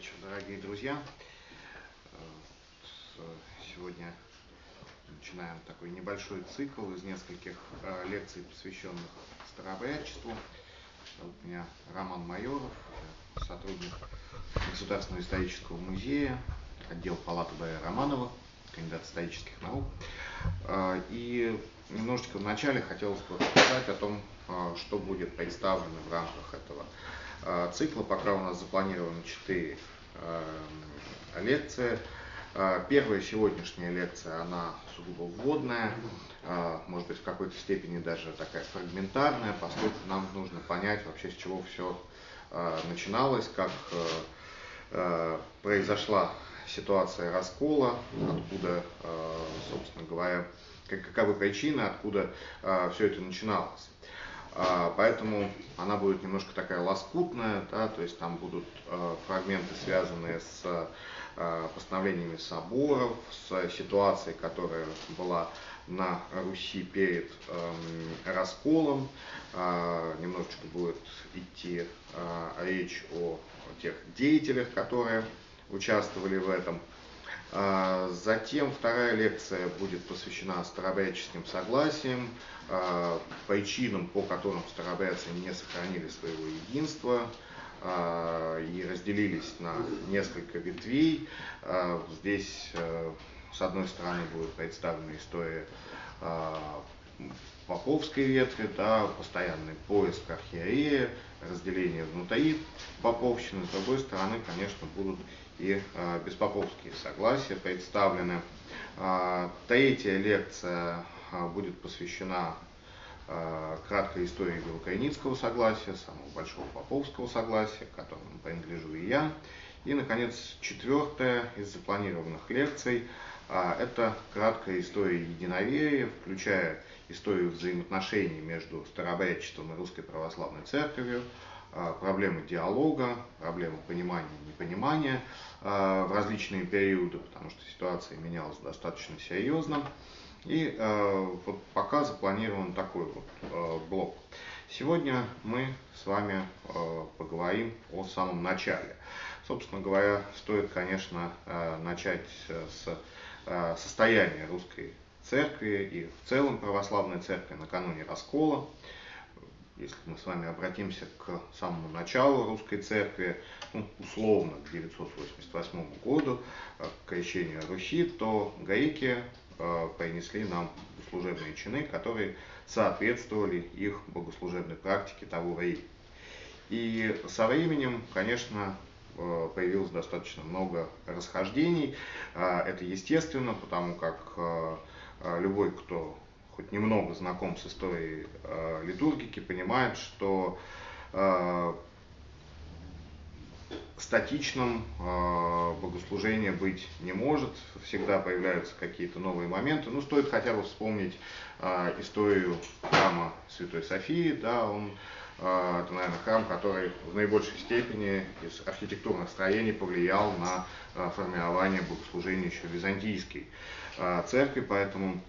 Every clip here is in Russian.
вечер, дорогие друзья. Сегодня начинаем такой небольшой цикл из нескольких э, лекций, посвященных старообрядчеству. У меня Роман Майоров, сотрудник Государственного исторического музея, отдел палаты Б. Романова, кандидат исторических наук. Э, и немножечко вначале хотелось бы рассказать о том, э, что будет представлено в рамках этого Э, цикла. Пока у нас запланировано 4 э, лекции. Э, первая сегодняшняя лекция, она сугубо вводная, может быть в какой-то степени даже такая фрагментарная, поскольку нам нужно понять вообще с чего все начиналось, как произошла ситуация раскола, откуда, собственно говоря, каковы причины, откуда все это начиналось. А, поэтому она будет немножко такая лоскутная, да, то есть там будут а, фрагменты, связанные с а, постановлениями соборов, с ситуацией, которая была на Руси перед э, расколом. Немножечко будет идти речь о тех деятелях, которые участвовали в этом. А, затем вторая лекция будет посвящена старообрядческим согласиям, а, причинам, по которым старообрядцы не сохранили своего единства а, и разделились на несколько ветвей. Здесь, с одной стороны, будет представлена история поповской ветви, да, постоянный поиск архиерея, разделение внутри поповщины. С другой стороны, конечно, будут и э, беспоповские согласия представлены. Э, третья лекция э, будет посвящена краткой истории Белокайницкого согласия, самого большого поповского согласия, к которому принадлежу и я. И, наконец, четвертая из запланированных лекций это краткая история единоверия, включая историю взаимоотношений между старообрядчеством и Русской Православной Церковью, а, проблемы диалога, проблемы понимания и непонимания а, в различные периоды, потому что ситуация менялась достаточно серьезно. И а, вот пока запланирован такой вот блок. Сегодня мы с вами поговорим о самом начале. Собственно говоря, стоит, конечно, начать с состояния русской церкви и в целом православной церкви накануне раскола если мы с вами обратимся к самому началу русской церкви, ну, условно к 988 году, э, к крещению Руси, то гаики э, принесли нам богослужебные чины, которые соответствовали их богослужебной практике того времени. И со временем, конечно, э, появилось достаточно много расхождений. Это естественно, потому как любой, кто хоть немного знаком с историей э, литургики, понимает, что э, статичным э, богослужение быть не может, всегда появляются какие-то новые моменты. Ну, стоит хотя бы вспомнить э, историю храма Святой Софии, да, он э, это, наверное, храм, который в наибольшей степени из архитектурных строений повлиял на э, формирование богослужения еще византийской э, церкви, поэтому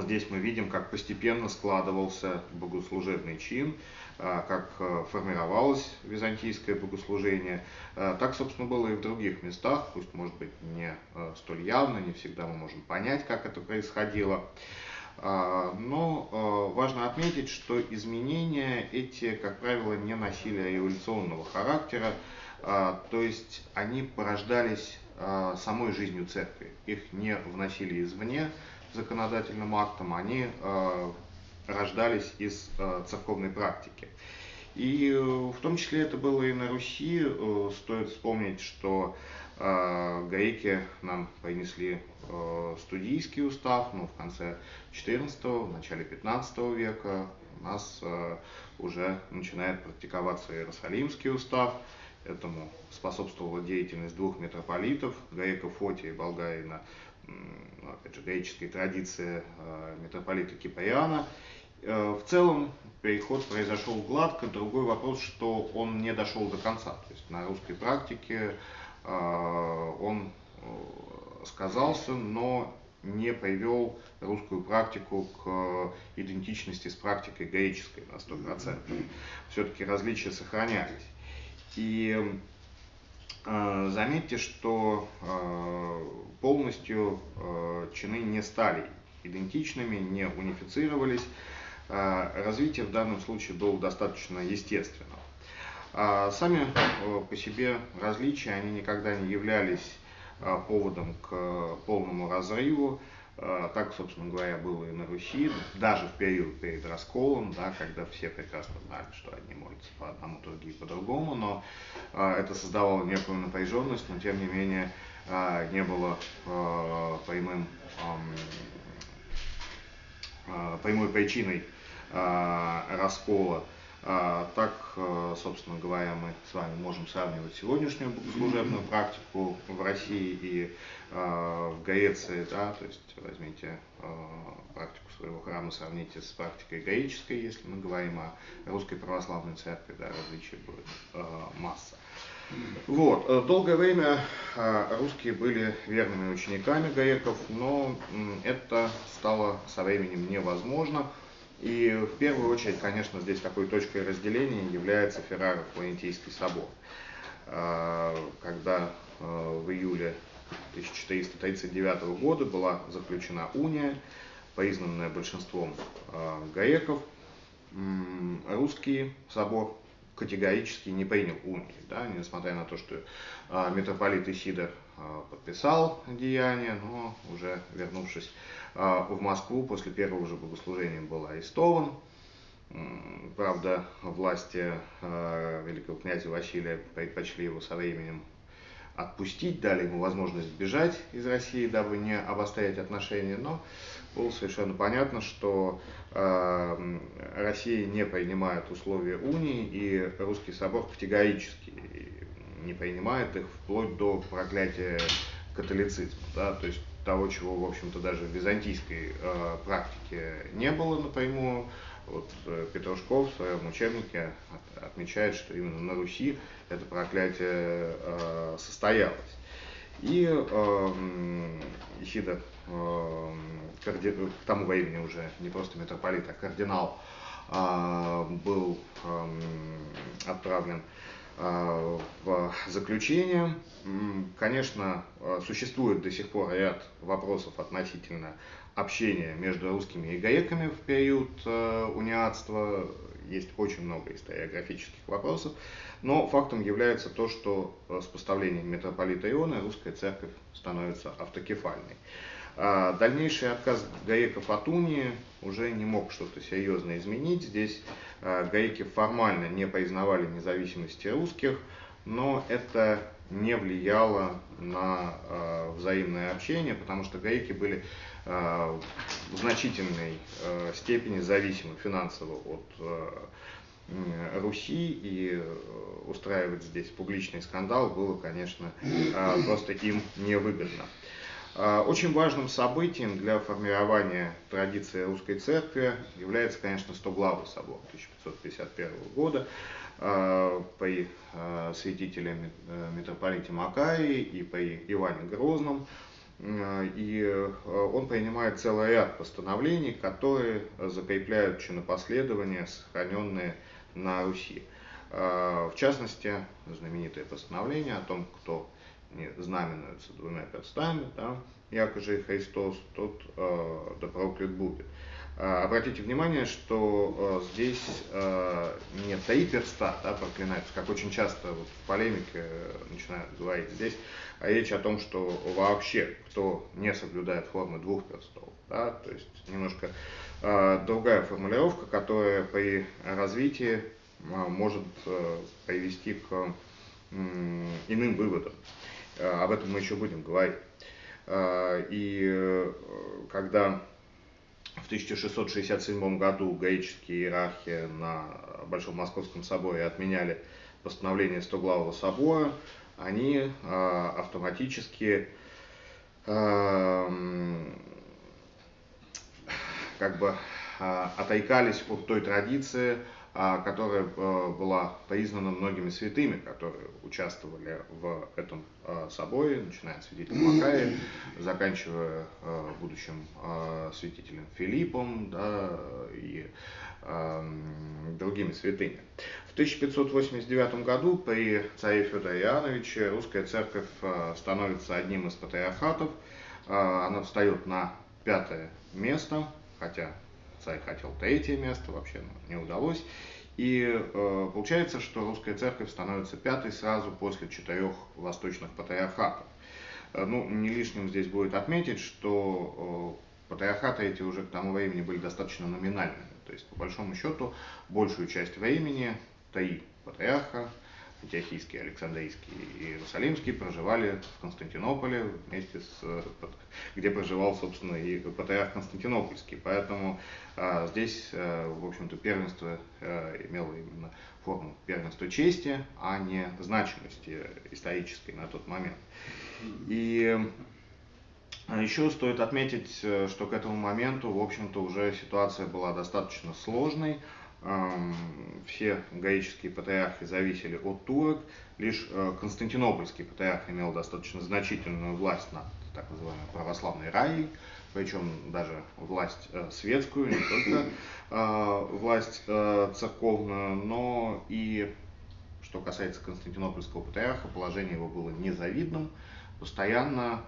Здесь мы видим, как постепенно складывался богослужебный чин, а, как а, формировалось византийское богослужение. А, так, собственно, было и в других местах, пусть, может быть, не столь явно, не всегда мы можем понять, как это происходило. Но важно отметить, что изменения эти, как правило, не носили революционного характера, то есть они порождались самой жизнью церкви, их не вносили извне, законодательным актом, они э, рождались из э, церковной практики. И э, в том числе это было и на Руси. Стоит вспомнить, что греки нам принесли студийский устав, ну, в конце XIV, в начале XV века у нас уже начинает практиковаться Иерусалимский устав. Этому способствовала деятельность двух митрополитов, грека Фотия и болгарина опять же, греческая традиция э, митрополита Киприана. Э, в целом переход произошел гладко. Другой вопрос, что он не дошел до конца. То есть на русской практике э, он сказался, но не привел русскую практику к идентичности с практикой греческой на 100%. Все-таки различия сохранялись. И заметьте, что полностью чины не стали идентичными, не унифицировались. Развитие в данном случае было достаточно естественным. Сами по себе различия, они никогда не являлись поводом к полному разрыву. А, так, собственно говоря, было и на Руси, даже в период перед расколом, да, когда все прекрасно знали, что одни молятся по одному, другие по другому, но а, это создавало некую напряженность, но тем не менее а, не было а, прямым, прямой причиной раскола. А, так, а, собственно говоря, мы с вами можем сравнивать сегодняшнюю служебную практику в России и а, в Греции, да, то есть возьмите практику своего храма, сравните с практикой греческой, если мы говорим о русской православной церкви, да, различий будет масса. Вот. Э, долгое время русские были верными учениками греков, но это стало со временем невозможно. И в первую очередь, конечно, здесь такой точкой разделения является Ферраро-Флорентийский собор. А, когда а, в июле 1439 года была заключена уния, признанная большинством а, греков, русский собор категорически не принял унии, да, несмотря на то, что митрополит Исидор подписал деяние, но уже вернувшись в Москву после первого же богослужения был арестован. Правда, власти а, великого князя Василия предпочли его со временем отпустить, дали ему возможность бежать из России, дабы не обострять отношения, но было совершенно понятно, что э, Россия не принимает условия унии, и русский собор категорически не принимает их вплоть до проклятия католицизма. Да? То есть того, чего, в общем-то, даже в византийской э, практике не было напрямую. Вот э, Петрушков в своем учебнике от, отмечает, что именно на Руси это проклятие э, состоялось. И э, Исида э, карди... к тому времени уже не просто митрополит, а кардинал э, был э, отправлен э, в заключение. Конечно, а, существует до сих пор ряд вопросов относительно общения между русскими и греками в период а, униатства. Есть очень много историографических вопросов. Но фактом является то, что с поставлением митрополита Иона русская церковь становится автокефальной. А дальнейший отказ греков от унии уже не мог что-то серьезно изменить. Здесь а, греки формально не признавали независимости русских, но это не влияло на а, взаимное общение, потому что греки были в значительной степени зависимы финансово от Руси, и устраивать здесь публичный скандал было, конечно, просто им невыгодно. А, очень важным событием для формирования традиции русской церкви является, конечно, Стоглавый собор 1551 года а, при а, святителе э, митрополите Макарии и при Иване Грозном. И он принимает целый ряд постановлений, которые закрепляют чинопоследования, сохраненные на Руси. В частности, знаменитое постановление о том, кто не знаменуются двумя перстами, да, якоже и Христос, тот э, да проклят будет. Э, обратите внимание, что э, здесь э, не три перста да, проклинаются, как очень часто вот, в полемике э, начинают говорить здесь, а речь о том, что вообще кто не соблюдает формы двух перстов, да, то есть немножко э, другая формулировка, которая при развитии э, может э, привести к э, иным выводам. Об этом мы еще будем говорить. А, и э, когда в 1667 году греческие иерархи на Большом Московском соборе отменяли постановление Стоглавого собора, они автоматически как бы отойкались от той традиции, которая э, была признана многими святыми, которые участвовали в этом э, соборе, начиная от святителя Макая, заканчивая будущим святителем Филиппом да, и другими святыми. В 1589 году при царе Федоре Иоанновиче русская церковь становится одним из патриархатов. Она встает на пятое место, хотя царь хотел третье место, вообще ну, не удалось. И э, получается, что русская церковь становится пятой сразу после четырех восточных патриархатов. Э, ну, не лишним здесь будет отметить, что э, патриархаты эти уже к тому времени были достаточно номинальными. То есть, по большому счету, большую часть времени три патриарха Антиохийский, Александрийский и Иерусалимский проживали в Константинополе вместе с, где проживал, собственно, и патриарх Константинопольский. Поэтому а, здесь, а, в общем-то, первенство а, имело именно форму первенства чести, а не значимости исторической на тот момент. И еще стоит отметить, э, что к этому моменту, в общем-то, уже ситуация была достаточно сложной все гаические патриархи зависели от турок, лишь э, Константинопольский патриарх имел достаточно значительную власть над так называемой православной раей, причем даже власть э, светскую, не только э, власть церковную, но и, что касается Константинопольского патриарха, положение его было незавидным, постоянно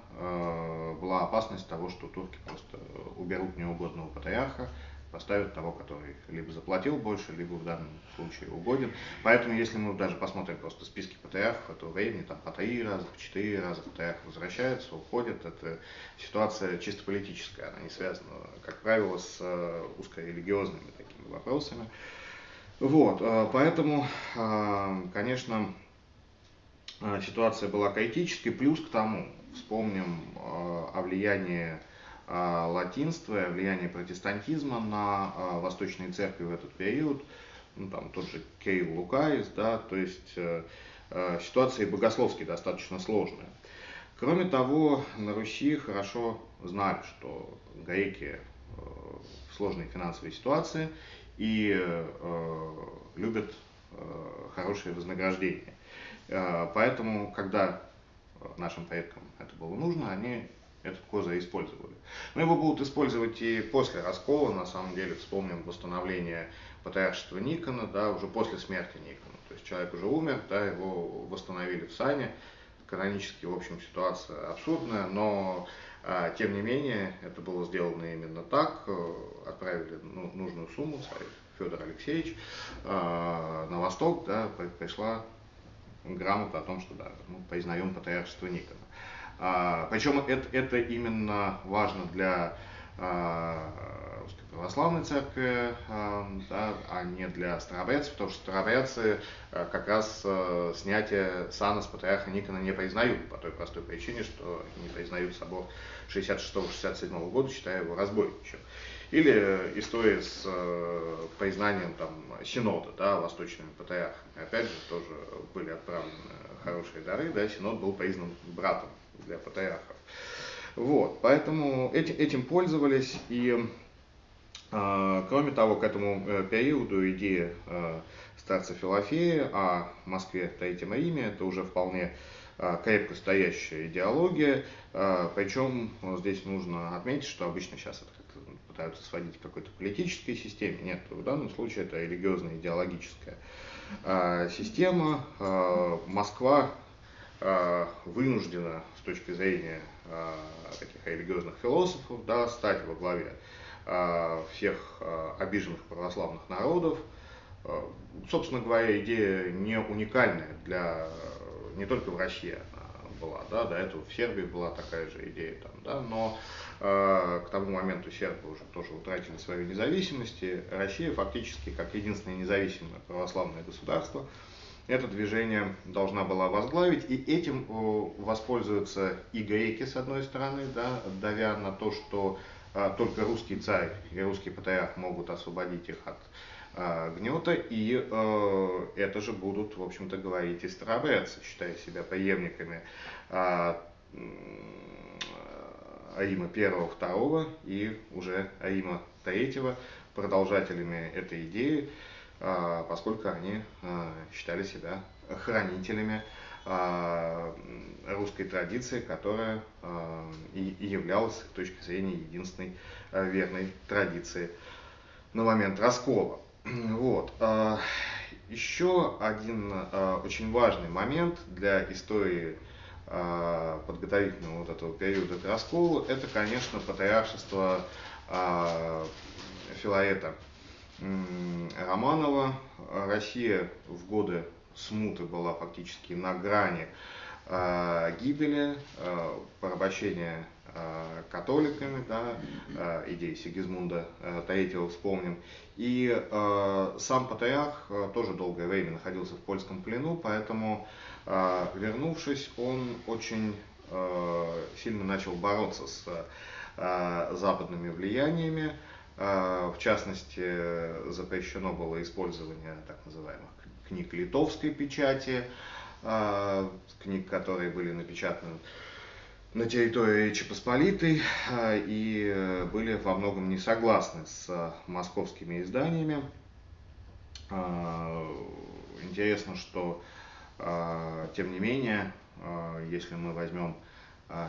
была опасность того, что турки просто уберут неугодного патриарха, поставят того, который либо заплатил больше, либо в данном случае угоден. Поэтому, если мы даже посмотрим просто списки ПТР этого времени, там по три раза, по четыре раза ПТР возвращаются, уходят, это ситуация чисто политическая, она не связана, как правило, с э, узкорелигиозными такими вопросами. Вот, э, поэтому, э, конечно, ситуация была критической, плюс к тому, вспомним о влиянии латинства и влияние протестантизма на а, восточные церкви в этот период, ну, там тот же Кейл Лукаис, да, то есть э, э, ситуация богословски достаточно сложная. Кроме того, на Руси хорошо знали, что греки э, в сложной финансовой ситуации и любят хорошее вознаграждение. Поэтому, когда нашим предкам это было нужно, они этот козырь использовали. Но его будут использовать и после раскола, на самом деле, вспомним восстановление патриаршества Никона, да, уже после смерти Никона. То есть человек уже умер, да, его восстановили в сане. Канонически, в общем, ситуация абсурдная, но а, тем не менее, это было сделано именно так. Отправили ну, нужную сумму, царь Федор Алексеевич, а, на восток, да, пришла грамота о том, что да, мы признаем патриаршество Никона. А, причем это, это именно важно для а, русской православной церкви, а, да, а не для старобрядцев, потому что старобрядцы а, как раз а, снятие сана с патриарха Никона не признают, по той простой причине, что не признают собор 66-67 года, считая его разбойничем. Или история с признанием там, синода да, восточными патриархами. Опять же, тоже были отправлены хорошие дары, да, синод был признан братом для патриархов. Вот, поэтому этим, этим пользовались и э, кроме того, к этому э, периоду идея э, старца Филофея о Москве, Третьем Риме, это уже вполне э, крепко стоящая идеология, э, причем здесь нужно отметить, что обычно сейчас это пытаются сводить к какой-то политической системе, нет, в данном случае это религиозная идеологическая э, система. Э, Москва э, вынуждена точки зрения э, таких религиозных философов, да, стать во главе э, всех э, обиженных православных народов. Э, собственно говоря, идея не уникальная для не только в России она была, да, до этого в Сербии была такая же идея, там, да, но э, к тому моменту сербы уже тоже утратили свою независимость, и Россия фактически как единственное независимое православное государство это движение должна была возглавить, и этим воспользуются и греки, с одной стороны, да, давя на то, что а, только русский царь и русский патриарх могут освободить их от а, гнета, и а, это же будут, в общем-то, говорить и старобрядцы, считая себя преемниками а, Рима I, II и уже Рима III, продолжателями этой идеи. Поскольку они считали себя хранителями русской традиции, которая и являлась с их точки зрения единственной верной традицией на момент раскола. Вот. Еще один очень важный момент для истории подготовительного вот этого периода к расколу, это, конечно, патриаршество Филаэта Романова. Россия в годы смуты была фактически на грани гибели, порабощения католиками, да, идеи Сигизмунда III вспомним. И сам патриарх тоже долгое время находился в польском плену, поэтому, вернувшись, он очень сильно начал бороться с западными влияниями. В частности, запрещено было использование так называемых книг литовской печати, книг, которые были напечатаны на территории Речи Посполитой и были во многом не согласны с московскими изданиями. Интересно, что тем не менее, если мы возьмем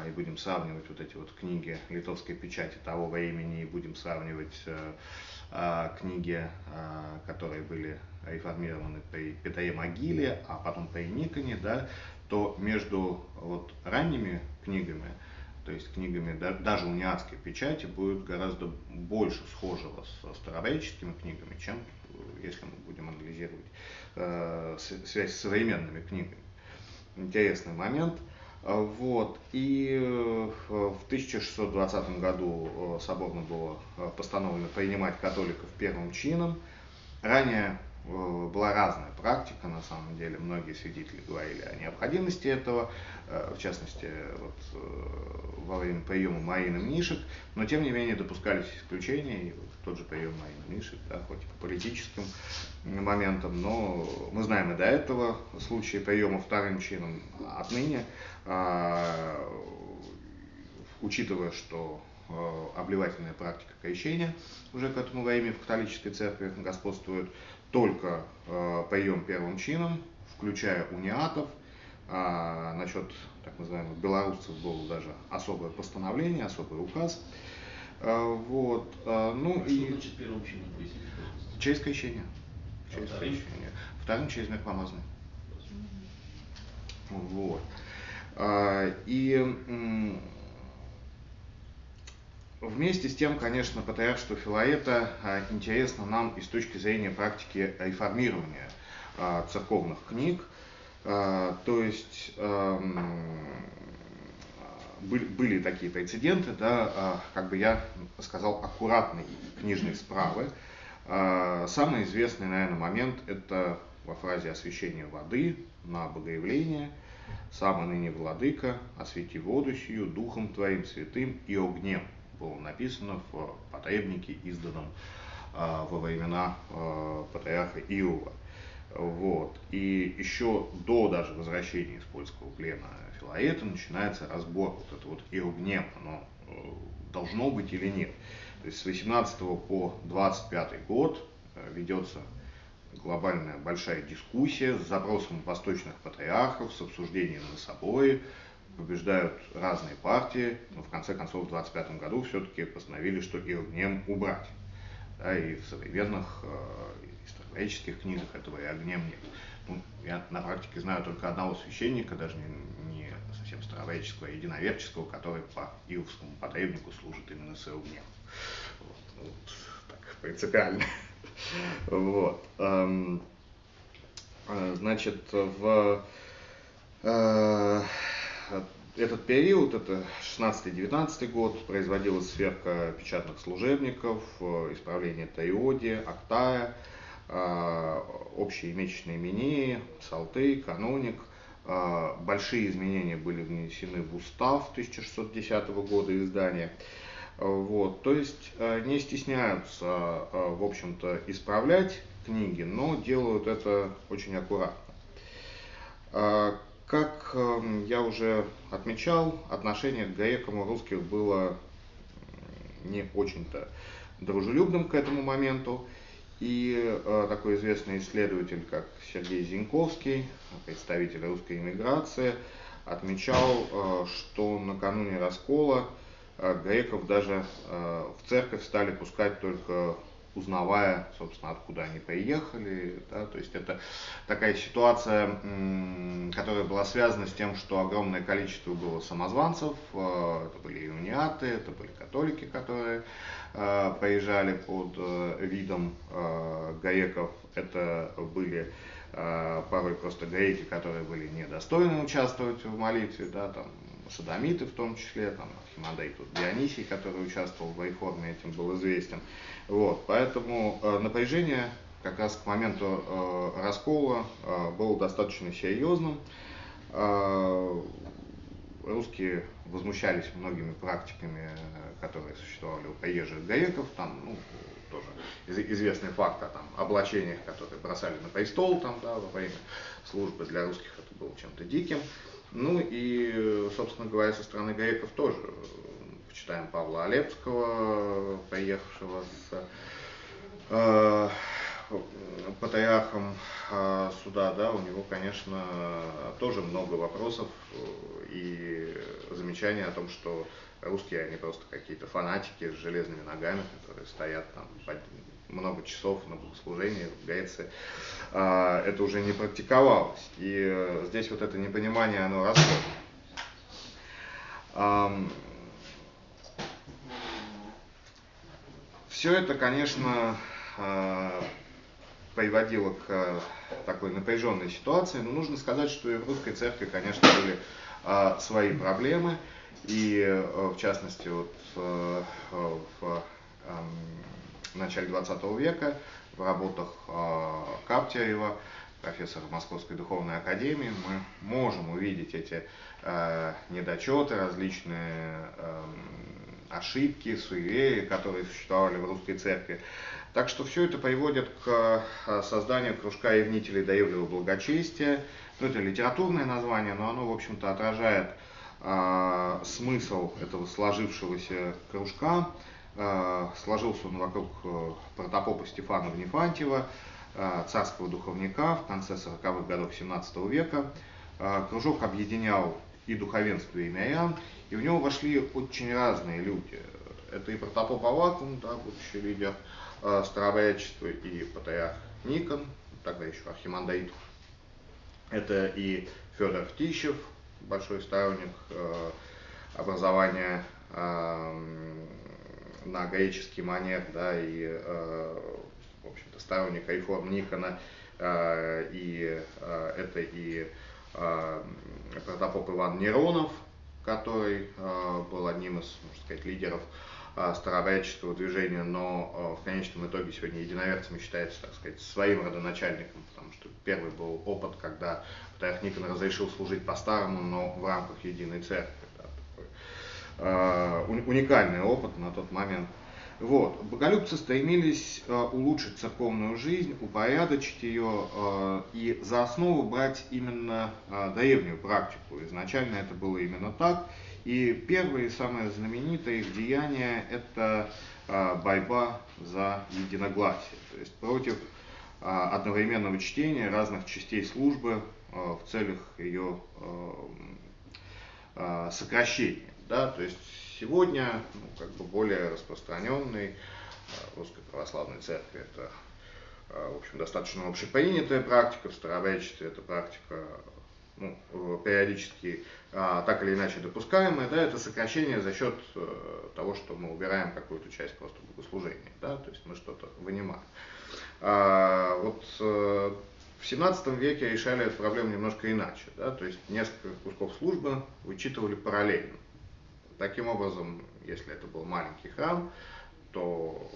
и будем сравнивать вот эти вот книги литовской печати того времени и будем сравнивать книги, которые были реформированы при Петре Могиле, а потом при Никоне, да, то между вот ранними книгами, то есть книгами даже униатской печати, будет гораздо больше схожего со старореческими книгами, чем если мы будем анализировать э, связь с современными книгами. Интересный момент. Вот. И э, в 1620 году э, соборно было э, постановлено принимать католиков первым чином. Ранее была разная практика, на самом деле, многие свидетели говорили о необходимости этого, в частности, вот, во время приема Марины Мнишек, но тем не менее допускались исключения, и вот тот же прием Марины Мнишек, да, хоть и по политическим моментам, но мы знаем и до этого случаи приема вторым чином отныне, а, учитывая, что обливательная практика крещения уже к этому времени в католической церкви господствует, только э, прием первым чином, включая униатов. А насчет так называемых белорусцев было даже особое постановление, особый указ. А, вот. А, ну а и... Что значит первым чином? Через крещение. А через вторым? крещение. Вторым через мирпомазание. Вот. А, и Вместе с тем, конечно, патриаршество Филаета а, интересно нам и с точки зрения практики реформирования а, церковных книг. То есть были такие прецеденты, да, как бы я сказал, аккуратной книжной справы. Самый известный, наверное, момент – это во фразе освящения воды на богоявление. «Самый ныне владыка, освети воду сию духом твоим святым и огнем» было написано в потребнике, изданном э, во времена э, патриарха Иова. Вот. И еще до даже возвращения из польского плена Филаета начинается разбор вот это вот Иогнем, оно э, должно быть или нет. То есть с 18 по 25 год э, ведется глобальная большая дискуссия с запросом восточных патриархов, с обсуждением на собой, побеждают разные партии, но в конце концов в 25 году все-таки постановили, что Иргнем убрать. Да, и в современных э, исторических книгах этого и огнем нет. Ну, я на практике знаю только одного священника, даже не, не совсем старовеческого, а единоверческого, который по Иовскому потребнику служит именно с огнем. Вот, ну, вот, так, принципиально. Вот. Эм, э, значит, в э, этот период, это 16-19 год, производилась сверка печатных служебников, э, исправление Таиоди, Актая, общие месячные имении, Салты, Каноник. Большие изменения были внесены в устав 1610 года издания. Вот, то есть не стесняются, в общем-то, исправлять книги, но делают это очень аккуратно. Как эм, я уже отмечал, отношение к грекам у русских было не очень-то дружелюбным к этому моменту. И такой известный исследователь, как Сергей Зиньковский, представитель русской иммиграции, отмечал, что накануне раскола греков даже в церковь стали пускать только узнавая, собственно, откуда они приехали. Да, то есть это такая ситуация, которая была связана с тем, что огромное количество было самозванцев, э, это были иуниаты, это были католики, которые э, приезжали под э, видом гаеков, это были порой просто греки, которые были недостойны участвовать в молитве, да, там садомиты в том числе, там Архимандрит Дионисий, который участвовал в реформе, этим был известен. Вот, поэтому э, напряжение как раз к моменту э, раскола э, было достаточно серьезным. Э, русские возмущались многими практиками, которые существовали у приезжих греков, там, ну, тоже известный факт о там, облачениях, которые бросали на престол там, да, во время службы для русских это было чем-то диким. Ну и, собственно говоря, со стороны греков тоже. Почитаем Павла Олепского, поехавшего с э, патриархом э, суда, да, у него, конечно, тоже много вопросов и замечаний о том, что русские, они просто какие-то фанатики с железными ногами, которые стоят там много часов на Греции. Э, это уже не практиковалось. И здесь вот это непонимание, оно росло. Все это, конечно, э, приводило к э, такой напряженной ситуации, но нужно сказать, что и в русской церкви, конечно, были э, свои проблемы, и в частности вот в эм, начале 20 века в работах Каптяева, профессора Московской духовной академии, мы можем увидеть эти недочеты, различные эм, ошибки, суеверия, которые существовали в русской церкви. Так что все это приводит к э, созданию кружка ревнителей доевлего благочестия. Ну, это литературное название, но оно, в общем-то, отражает э, смысл этого сложившегося кружка. Э, сложился он вокруг э, протопопа Стефана Внефантьева, э, царского духовника в конце 40-х годов 17 века. Кружок объединял и духовенство, и мирян, и в него вошли очень разные люди. Это и протопоп Авакум, да, будущий лидер э, старообрядчества, и патриарх Никон, тогда еще Архимандрит. Это и Федор Птищев, большой сторонник образования э, на греческий манер, да, и, э, в общем-то, сторонник реформ Никона, э, и э, это и протопоп Иван Неронов, который был одним из, можно сказать, лидеров старообрядческого движения, но в конечном итоге сегодня единоверцами считается, так сказать, своим родоначальником, потому что первый был опыт, когда Патриарх Никон разрешил служить по-старому, но в рамках единой церкви. Такой, уникальный опыт на тот момент. Вот. Боголюбцы стремились э, улучшить церковную жизнь, упорядочить ее э, и за основу брать именно э, древнюю практику. Изначально это было именно так. И первое и самое знаменитое их деяние – это э, борьба за единогласие, то есть против э, одновременного чтения разных частей службы э, в целях ее э, э, сокращения. Да? То есть Сегодня ну, как бы более распространенный э, русской православной церкви это э, в общем, достаточно общепринятая практика, в старообрядчестве эта практика ну, периодически а, так или иначе допускаемая, да, это сокращение за счет того, что мы убираем какую-то часть просто богослужения, да, то есть мы что-то вынимаем. А, вот в 17 веке решали эту проблему немножко иначе, да, то есть несколько кусков службы вычитывали параллельно. Таким образом, если это был маленький храм, то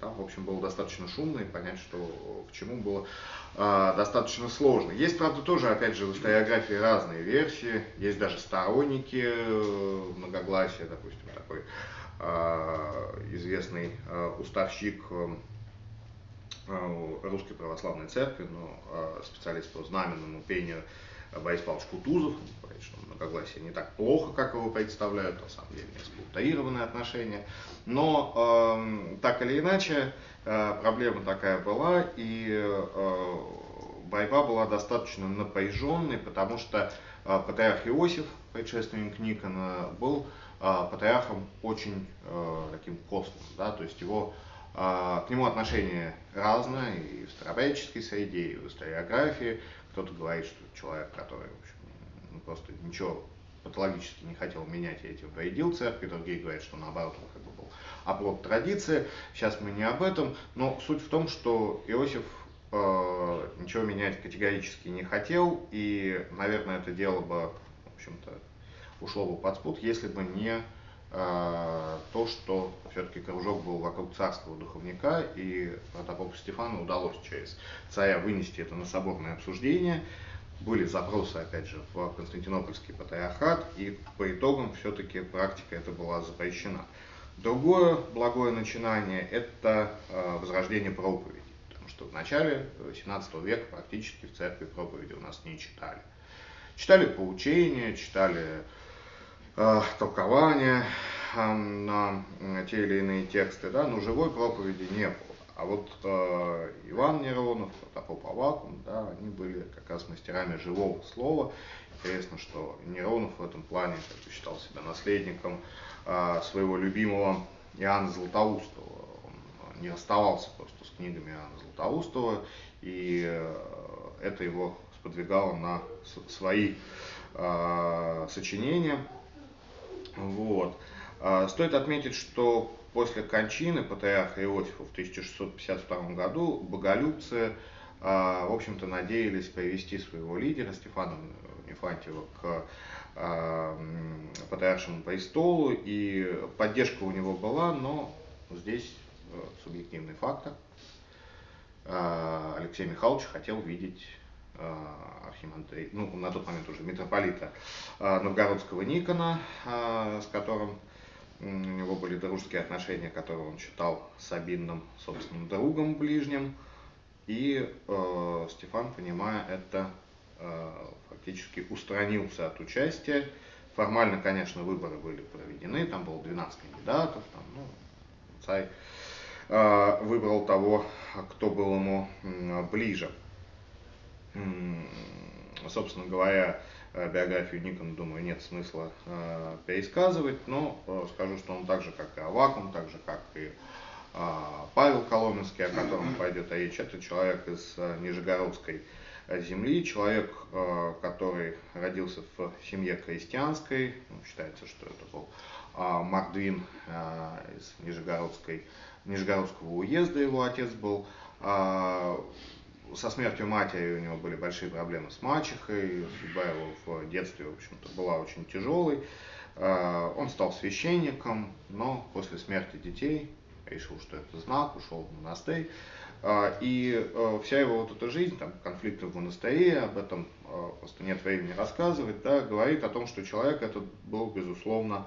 там, в общем, было достаточно шумно, и понять, что к чему было э, достаточно сложно. Есть, правда, тоже, опять же, в историографии разные версии. Есть даже сторонники э, многогласия, допустим, такой э, известный э, уставщик э, русской православной церкви, но э, специалист по знаменному пению Борис Павлович Кутузов, говорит, что многогласие не так плохо, как его представляют, на самом деле несколько утаированные отношения. Но э, так или иначе, э, проблема такая была, и э, борьба была достаточно напряженной, потому что э, патриарх Иосиф, предшественник Никона, был э, патриархом очень э, таким костным, да, то есть его к нему отношение разное и в старообрядческой среде, и в историографии. Кто-то говорит, что человек, который в общем, ну, просто ничего патологически не хотел менять, и этим вредил церкви, другие говорят, что наоборот он как бы был оплот традиции. Сейчас мы не об этом, но суть в том, что Иосиф э, ничего менять категорически не хотел, и, наверное, это дело бы, в общем-то, ушло бы под спут, если бы не то, что все-таки кружок был вокруг царского духовника, и протопопу Стефану удалось через царя вынести это на соборное обсуждение. Были запросы, опять же, в Константинопольский патриархат, и по итогам все-таки практика эта была запрещена. Другое благое начинание – это э, возрождение проповеди, потому что в начале 17 века практически в церкви проповеди у нас не читали. Читали поучения, читали э, толкования, на те или иные тексты, да, но живой проповеди не было. А вот э, Иван Неронов, Протопоп да, они были как раз мастерами живого слова. Интересно, что Неронов в этом плане как бы, считал себя наследником э, своего любимого Иоанна Златоустова. Он не расставался просто с книгами Иоанна Златоустова, и э, это его сподвигало на свои э, сочинения. Вот. А, стоит отметить, что после кончины патриарха Иосифа в 1652 году боголюбцы, а, в общем-то, надеялись привести своего лидера Стефана Нефантьева к а, патриаршему престолу, и поддержка у него была, но здесь э, субъективный фактор. Алексей Михайлович хотел видеть архимандрита, ну, на тот момент уже митрополита Новгородского Никона, с которым у него были дружеские отношения, которые он считал с обидным собственным другом ближним. И э, Стефан, понимая это, э, фактически устранился от участия. Формально, конечно, выборы были проведены, там было 12 кандидатов, там, ну, царь э, выбрал того, кто был ему э, ближе. Собственно говоря, Э, биографию Никона, думаю, нет смысла э, пересказывать, но э, скажу, что он так же, как и Авакум, так же, как и э, Павел Коломенский, о котором пойдет речь, это человек из э, Нижегородской земли, человек, э, который родился в семье крестьянской, ну, считается, что это был э, Мардвин э, из Нижегородской, Нижегородского уезда, его отец был, э, со смертью матери у него были большие проблемы с мачехой, судьба его в детстве, в общем-то, была очень тяжелой. А, он стал священником, но после смерти детей решил, что это знак, ушел в монастырь. А, и а, вся его вот эта жизнь, там, конфликты в монастыре, об этом просто нет времени рассказывать, да, говорит о том, что человек этот был, безусловно,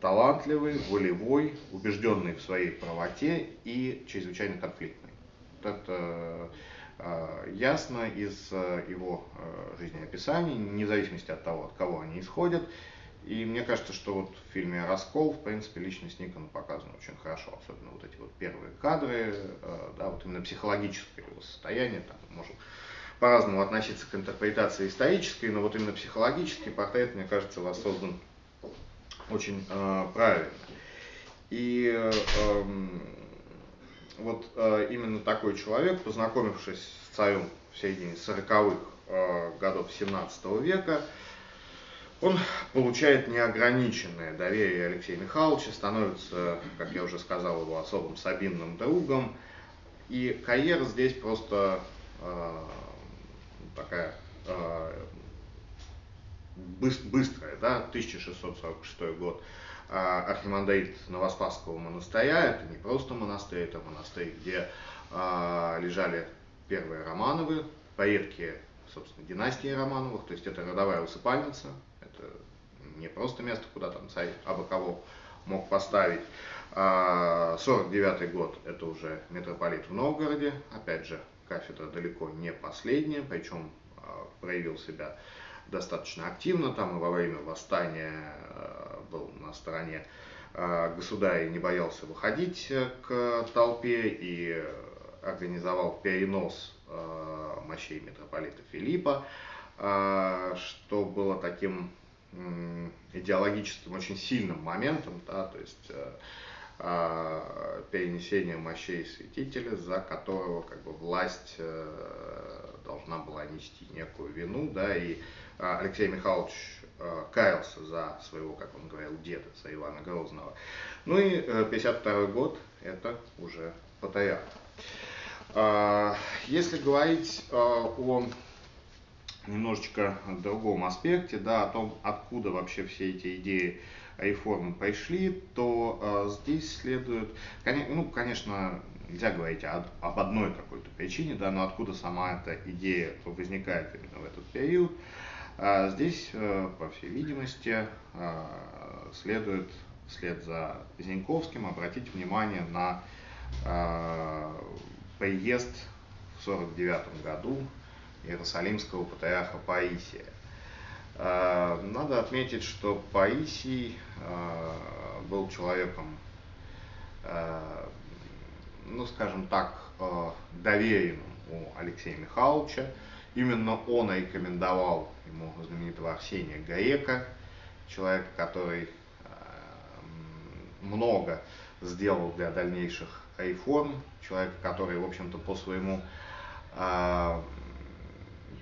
талантливый, волевой, убежденный в своей правоте и чрезвычайно конфликтный. Это э, ясно из э, его э, жизнеописаний, вне зависимости от того, от кого они исходят. И мне кажется, что вот в фильме «Раскол», в принципе, личность Никона показана очень хорошо, особенно вот эти вот первые кадры, да, вот именно психологическое его состояние, там, можем по-разному относиться к интерпретации исторической, но вот именно психологический портрет, мне кажется, воссоздан очень э, правильно. И э, вот э, именно такой человек, познакомившись с царем в середине 40-х э, годов 17 века, он получает неограниченное доверие Алексея Михайловича, становится, как я уже сказал, его особым сабинным другом. И карьера здесь просто э, такая э, быстрая, да, 1646 год. А, архимандрит Новоспасского монастыря. Это не просто монастырь, это монастырь, где а, лежали первые Романовы, поредки, собственно, династии Романовых, то есть это родовая усыпальница, это не просто место, куда там царь абы кого мог поставить. 49 а, год это уже митрополит в Новгороде, опять же, кафедра далеко не последняя, причем проявил себя достаточно активно, там и во время восстания был на стороне государя и не боялся выходить к толпе и организовал перенос мощей митрополита Филиппа, что было таким идеологическим очень сильным моментом, да, то есть э, э, перенесение мощей святителя, за которого как бы власть э, должна была нести некую вину, да, и Алексей Михайлович каялся за своего, как он говорил, деда, за Ивана Грозного. Ну и 52 год это уже патриарх. Если говорить о немножечко другом аспекте, да, о том, откуда вообще все эти идеи реформы пришли, то э, здесь следует, ну, конечно, нельзя говорить об, об одной какой-то причине, да, но откуда сама эта идея возникает именно в этот период. А здесь, э, по всей видимости, э, следует вслед за Зиньковским обратить внимание на э, приезд в 1949 году Иерусалимского патриарха Паисия. Надо отметить, что Паисий был человеком, ну скажем так, доверенным у Алексея Михайловича. Именно он рекомендовал ему знаменитого Арсения Гаека, человека, который много сделал для дальнейших реформ, человека, который, в общем-то, по своему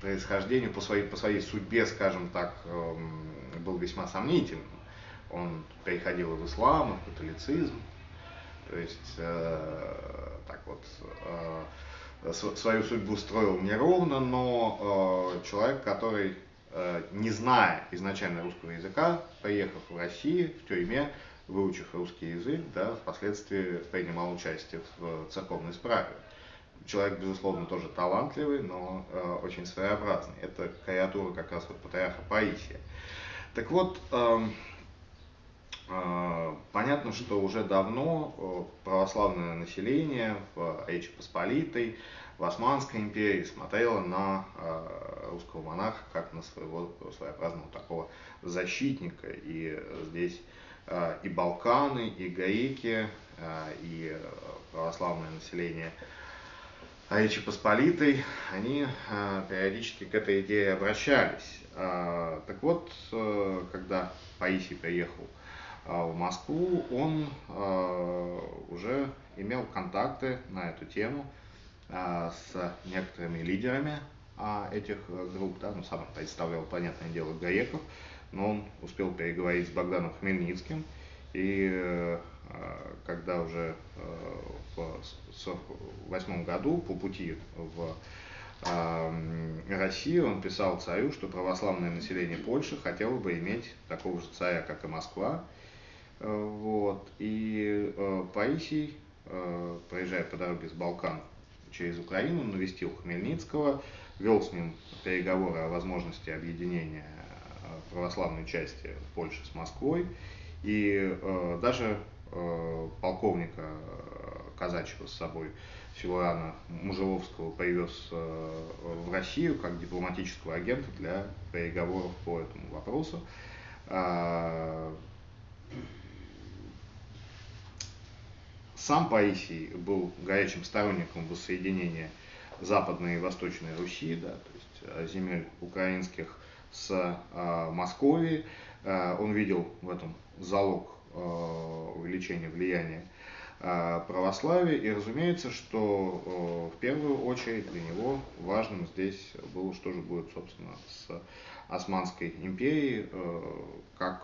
происхождению, по своей, по своей судьбе, скажем так, эм, был весьма сомнительным. Он переходил в ислам, в католицизм, то есть э, так вот э, свою судьбу строил неровно, но э, человек, который, э, не зная изначально русского языка, приехав в Россию в тюрьме, выучив русский язык, да, впоследствии принимал участие в церковной справе человек, безусловно, тоже талантливый, но э, очень своеобразный. Это креатура как раз вот патриарха Паисия. Так вот, э, э, понятно, что уже давно э, православное население в Речи Посполитой, в Османской империи смотрело на э, русского монарха как на своего своеобразного такого защитника. И здесь э, и Балканы, и греки, э, и православное население – а Речи Посполитой, они а, периодически к этой идее обращались. А, так вот, когда Паисий приехал в Москву, он уже имел контакты на эту тему с некоторыми лидерами этих групп, да, ну, сам представлял, понятное дело, Гаеков, но он успел переговорить с Богданом Хмельницким, и э, когда уже э, в 1948 году по пути в Россию он писал царю, что православное население Польши хотело бы иметь такого же царя, как и Москва. Э, вот. И Паисий, проезжая по дороге с Балкан через Украину, навестил Хмельницкого, вел с ним переговоры о возможности объединения православной части Польши с Москвой. И э, даже э, полковника э, казачьего с собой Силуана Мужеловского привез э, в Россию как дипломатического агента для переговоров по этому вопросу. А, сам Паисий был горячим сторонником воссоединения Западной и Восточной Руси, да, то есть э, земель украинских с э, Московией. Э, он видел в этом залог э, увеличения влияния э, православия. И разумеется, что в первую очередь для него важным здесь было, что же будет, собственно, с Османской империей, как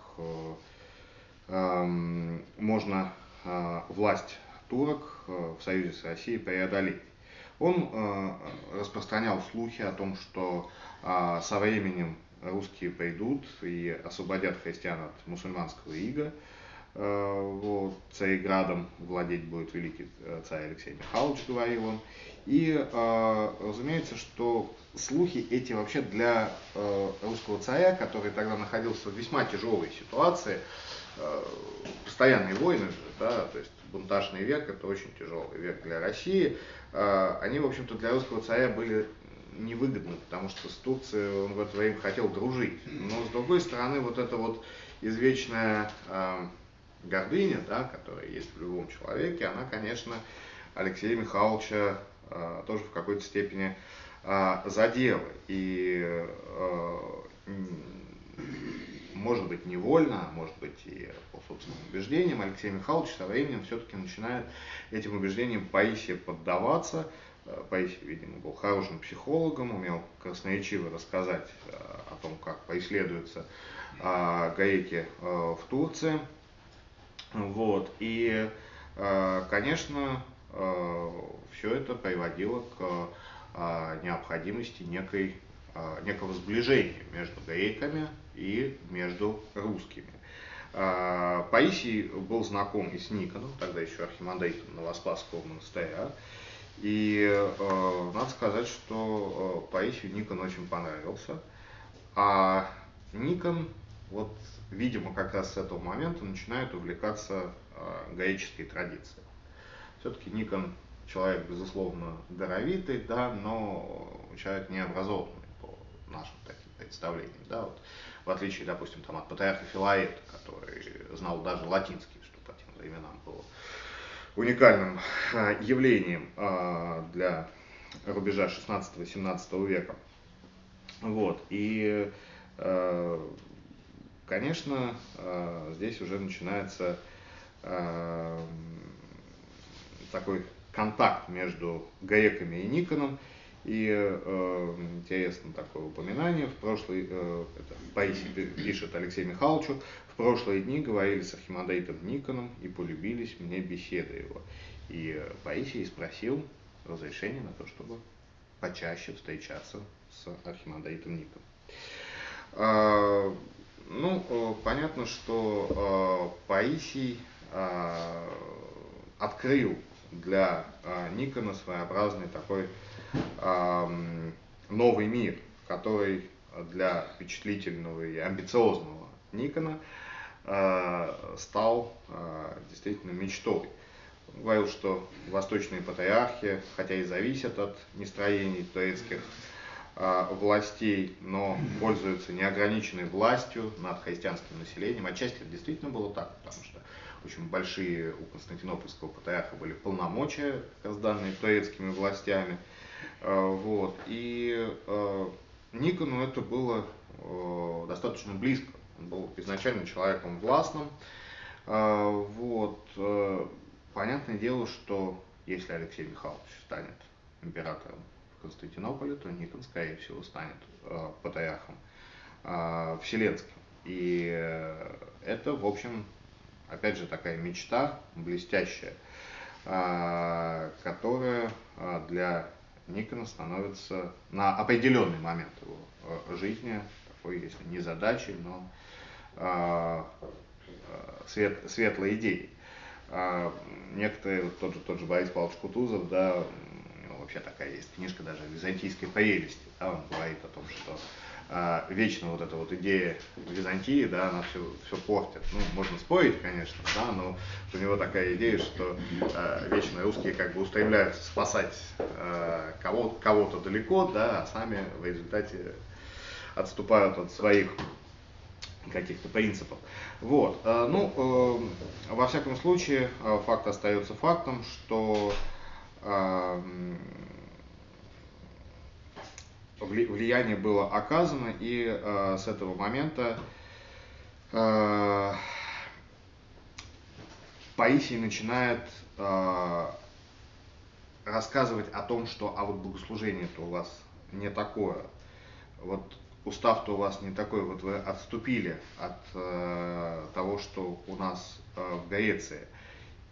эм, можно власть турок в союзе с Россией преодолеть. Он распространял слухи о том, что со временем русские пойдут и освободят христиан от мусульманского ига. Э, вот, Цареградом владеть будет великий э, царь Алексей Михайлович, говорил он. И э, разумеется, что слухи эти вообще для русского царя, который тогда находился в весьма тяжелой ситуации, постоянные войны, да, то есть бунтажный век, это очень тяжелый век для России, э, они, в общем-то, для русского царя были невыгодны, потому что с Турцией он в это время хотел дружить. Но, с другой стороны, вот эта вот извечная э, гордыня, да, которая есть в любом человеке, она, конечно, Алексея Михайловича э, тоже в какой-то степени э, задела. И э, может быть невольно, а может быть и по собственным убеждениям, Алексей Михайлович со временем все-таки начинает этим убеждениям Паисия поддаваться. Э, Паисий, видимо, был хорошим психологом, умел красноречиво рассказать э, о том, как поисследуются э, гаеки в Турции. Вот. И, конечно, все это приводило к необходимости некой, некого сближения между греками и между русскими. Паисий был знаком и с Никоном, тогда еще архимандритом Новоспасского монастыря. И э, надо сказать, что э, Паисию Никон очень понравился. А Никон, вот, видимо, как раз с этого момента начинает увлекаться э, греческой традицией. Все-таки Никон человек, безусловно, даровитый, да, но человек необразованный по нашим таким представлениям. Да, вот, в отличие, допустим, там, от патриарха Филаета, который знал даже латинский, что по тем временам было уникальным а, явлением а, для рубежа 16-17 века. Вот. И, а, конечно, здесь уже начинается такой контакт между греками и Никоном, и э, интересно такое упоминание, в прошлый, э, это Паисий пишет Алексею Михайловичу, в прошлые дни говорили с архимандритом Никоном и полюбились мне беседы его. И э, Паисий спросил разрешения на то, чтобы почаще встречаться с архимандритом Никоном. А, ну, э, понятно, что э, Паисий э, открыл для э, Никона своеобразный такой новый мир, который для впечатлительного и амбициозного Никона э, стал э, действительно мечтой. Он говорил, что восточные патриархи, хотя и зависят от нестроений турецких э, властей, но пользуются неограниченной властью над христианским населением. Отчасти это действительно было так, потому что очень большие у Константинопольского патриарха были полномочия, данные турецкими властями – вот. И э, Никону это было э, достаточно близко. Он был изначально человеком властным. Вот. Понятное дело, что если Алексей Михайлович станет императором в Константинополе, то Никон, скорее всего, станет патриархом Вселенским. И это, в общем, опять же, такая мечта блестящая, которая для Никона становится на определенный момент его э, жизни, такой, если не задачей, но э, свет, светлой идеей. А некоторые, вот тот же, тот же Борис Павлович Кутузов, да, вообще такая есть книжка даже «Византийской прелести», да, он говорит о том, что а, вечно вот эта вот идея Византии, да, она все, все портит. Ну, можно спорить, конечно, да, но у него такая идея, что э, вечно русские как бы устремляются спасать кого, кого-то далеко, да, а сами в результате отступают от своих каких-то принципов. Вот. Э, ну, э, во всяком случае, э, факт остается фактом, что э, влияние было оказано, и э, с этого момента э, Паисий начинает э, рассказывать о том, что а вот богослужение-то у вас не такое, вот устав-то у вас не такой, вот вы отступили от э, того, что у нас э, в Греции.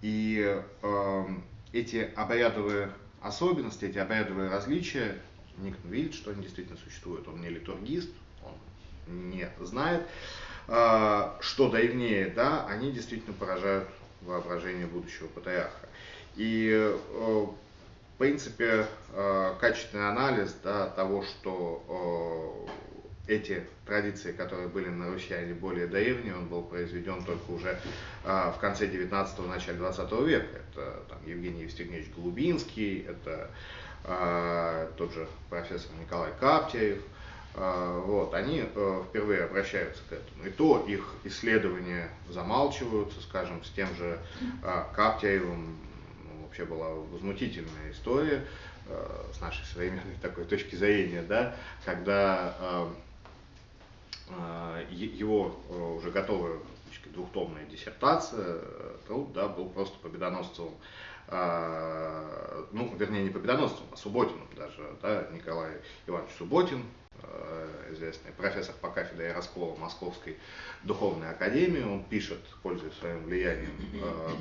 И э, эти обрядовые особенности, эти обрядовые различия Никон видит, что они действительно существуют. Он не литургист, он не знает, а, что древнее, да, они действительно поражают воображение будущего патриарха. И э, в принципе, э, качественный анализ да, того, что э, эти традиции, которые были на Руси, они более древние, он был произведен только уже а, в конце 19-го, начале 20 века. Это там, Евгений Евстигневич Голубинский, это тот же профессор Николай Каптяев, а, вот, они а, впервые обращаются к этому. И то их исследования замалчиваются, скажем, с тем же а, Каптяевым, ну, вообще была возмутительная история, с нашей современной такой точки зрения, да, когда а, его э, уже готовая двухтомная диссертация, э, труд, да, был просто победоносцевым, а, ну, вернее, не победоносцевым, а Субботиным даже, да, Николай Иванович Субботин, э, известный профессор по кафедре Ярослава Московской духовной академии, он пишет, пользуясь своим влиянием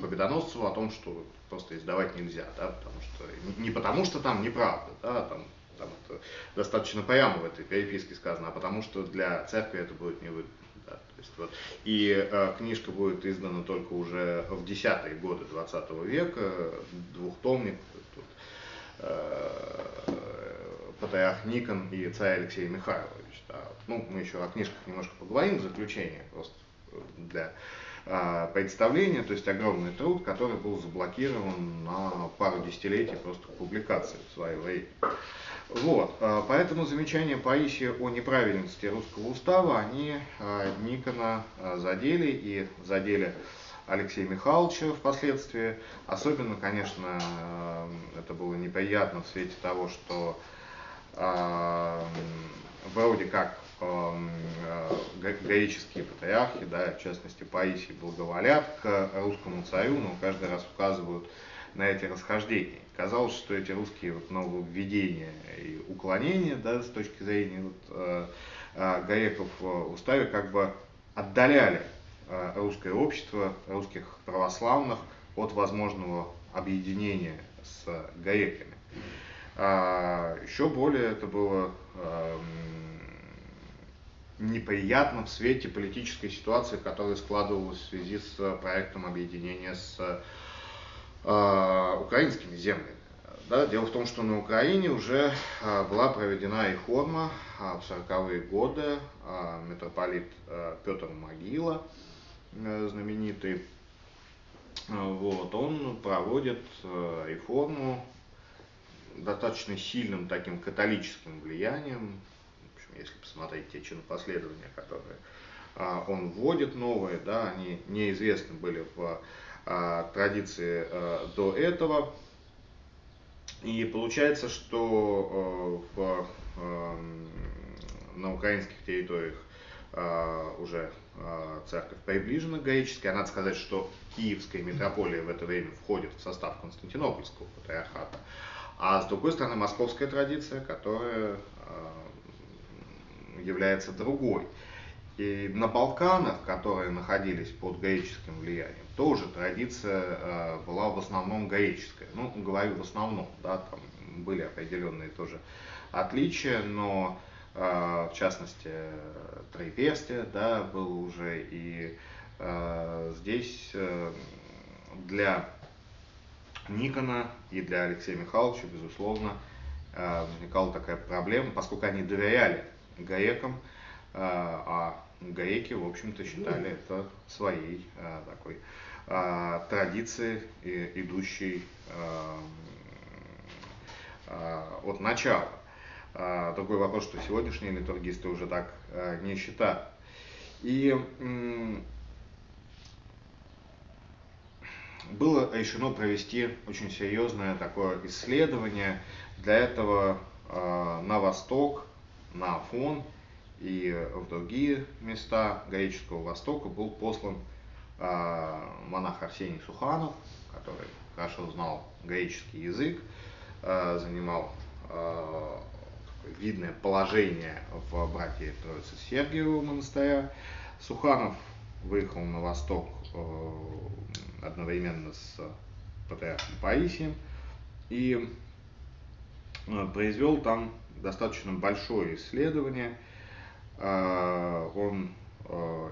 Победоносцеву, о том, что просто издавать нельзя, да, потому что, не потому что там неправда, да, там там это достаточно прямо в этой переписке сказано, а потому что для церкви это будет невыгодно. Да, то есть вот, и э, книжка будет издана только уже в десятые годы 20 века, двухтомник, тут, э, Патриарх Никон и царь Алексей Михайлович. Да. Ну, мы еще о книжках немножко поговорим в заключение, просто для э, представления, то есть огромный труд, который был заблокирован на пару десятилетий просто публикации в свое время. Вот, а, поэтому замечания Паисия о неправильности русского устава, они а, Никона а, задели и задели Алексея Михайловича впоследствии. Особенно, конечно, это было неприятно в свете того, что вроде как греческие патриархи, да, в частности Паисий, благоволят к русскому царю, но каждый раз указывают на эти расхождения. Казалось, что эти русские вот, нововведения и уклонения да, с точки зрения вот, э, э, греков в уставе как бы отдаляли э, русское общество, русских православных от возможного объединения с греками. А, еще более это было эм, неприятно в свете политической ситуации, которая складывалась в связи с проектом объединения с украинскими землями. Да, дело в том, что на Украине уже а, была проведена реформа а, в 40-е годы. Митрополит Петр Могила, э, знаменитый, вот, он проводит реформу достаточно сильным таким католическим влиянием. В общем, если посмотреть те чинопоследования, которые он вводит новые, да, они неизвестны были в а, традиции а, до этого. И получается, что а, в, на украинских территориях уже церковь приближена к греческой. надо сказать, что Киевская митрополия в это время входит в состав Константинопольского патриархата. А с другой стороны, московская традиция, которая является другой. И на Балканах, которые находились под греческим влиянием, тоже традиция э, была в основном греческая. Ну, говорю в основном, да, там были определенные тоже отличия, но э, в частности Троеперстие, да, было уже и э, здесь для Никона и для Алексея Михайловича, безусловно, возникала такая проблема, поскольку они доверяли грекам, а греки, в общем-то, считали это своей такой а, традицией, и, идущей а, а, от начала. Другой вопрос, что сегодняшние литургисты уже так не считают. И было решено провести очень серьезное такое исследование. Для этого на восток, на Афон и в другие места греческого Востока был послан монах Арсений Суханов, который хорошо знал греческий язык, э, занимал э, видное положение в братье Троицы Сергиевого монастыря. Суханов выехал на восток э, одновременно с патриархом Паисием и э, произвел там достаточно большое исследование – он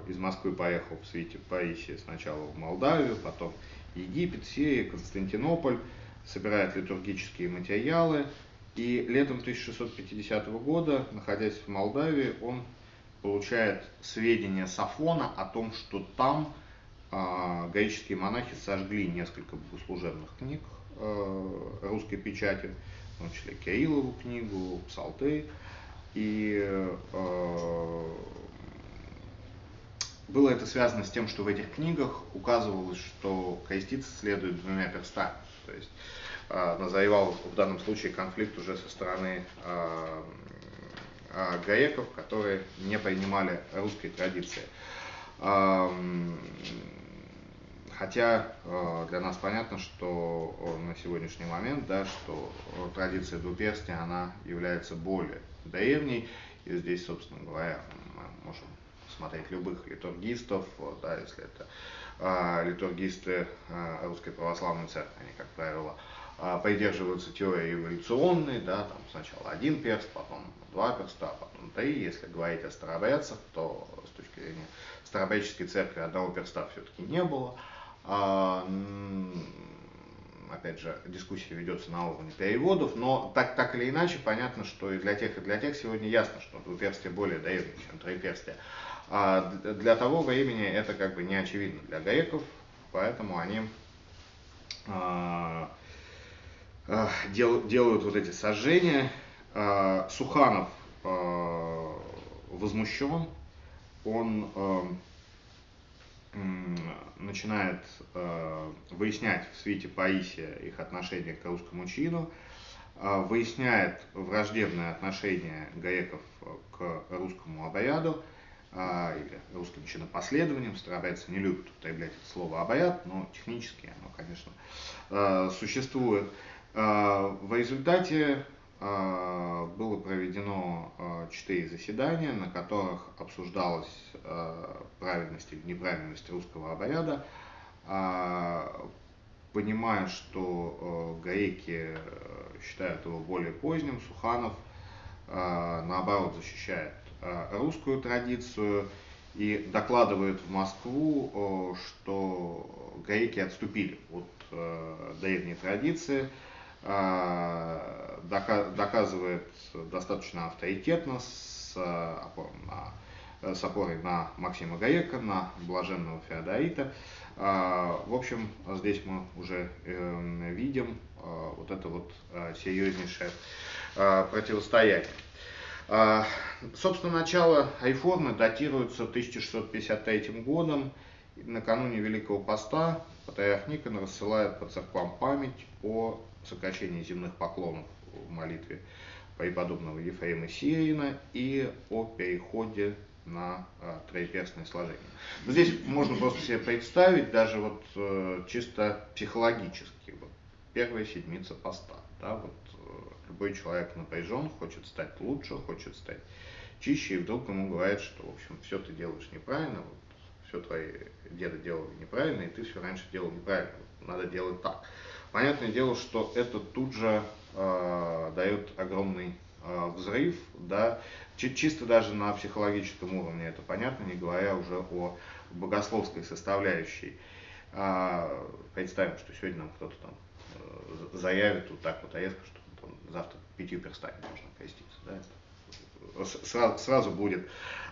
из Москвы поехал в свете Паисия сначала в Молдавию, потом Египет, Сирия, Константинополь, собирает литургические материалы. И летом 1650 года, находясь в Молдавии, он получает сведения с о том, что там э, греческие монахи сожгли несколько богослужебных книг э, русской печати, в том числе Кириллову книгу, Псалты. И э, было это связано с тем, что в этих книгах указывалось, что креститься следует двумя перстами. То есть э, назревал в данном случае конфликт уже со стороны э, э, греков, которые не принимали русской традиции. Э, хотя э, для нас понятно, что на сегодняшний момент, да, что традиция двуперстия, она является более древней, и здесь, собственно говоря, мы можем смотреть любых литургистов, да, если это а, литургисты а, Русской Православной Церкви, они, как правило, а, придерживаются теории эволюционной, да, там сначала один перст, потом два перста, потом три. Если говорить о старобрядцах, то с точки зрения старобрядческой церкви одного перста все-таки не было. А, опять же, дискуссия ведется на уровне переводов, но так, так или иначе, понятно, что и для тех, и для тех сегодня ясно, что двуперстие более древнее, чем троеперстие. А для того времени это как бы не очевидно для греков, поэтому они а, а, дел, делают вот эти сожжения. А, Суханов возмущен, он начинает выяснять в свете Паисия их отношение к русскому чину, выясняет враждебное отношение греков к русскому обряду, или русским чинопоследованием. Старобрядцы не любят употреблять это слово обряд, но технически оно, конечно, а, существует. А, в результате было проведено четыре заседания, на которых обсуждалась правильность или неправильность русского обряда. Понимая, что греки считают его более поздним, Суханов наоборот защищает Э, русскую традицию и докладывает в Москву, что греки отступили от э, древней традиции, э, доказывает достаточно авторитетно с с опорой на Максима Гаека, на блаженного Феодорита. В общем, здесь мы уже видим вот это вот серьезнейшее противостояние. А, собственно, начало реформы датируется 1653 годом. Накануне Великого Поста патриарх Никон рассылает по церквам память о сокращении земных поклонов в молитве преподобного Ефрема Сирина и о переходе на а, троеперстное сложение. Здесь можно просто себе представить, даже вот э, чисто психологически, вот, первая седмица поста, да, вот Любой человек напряжен, хочет стать лучше, хочет стать чище, и вдруг ему говорят, что, в общем, все ты делаешь неправильно, вот, все твои деды делали неправильно, и ты все раньше делал неправильно, вот, надо делать так. Понятное дело, что это тут же э, дает огромный э, взрыв, да, чисто даже на психологическом уровне это понятно, не говоря уже о богословской составляющей. Э, представим, что сегодня нам кто-то там э, заявит вот так вот резко, что завтра пятью перстами можно креститься. Да? Сразу, сразу будет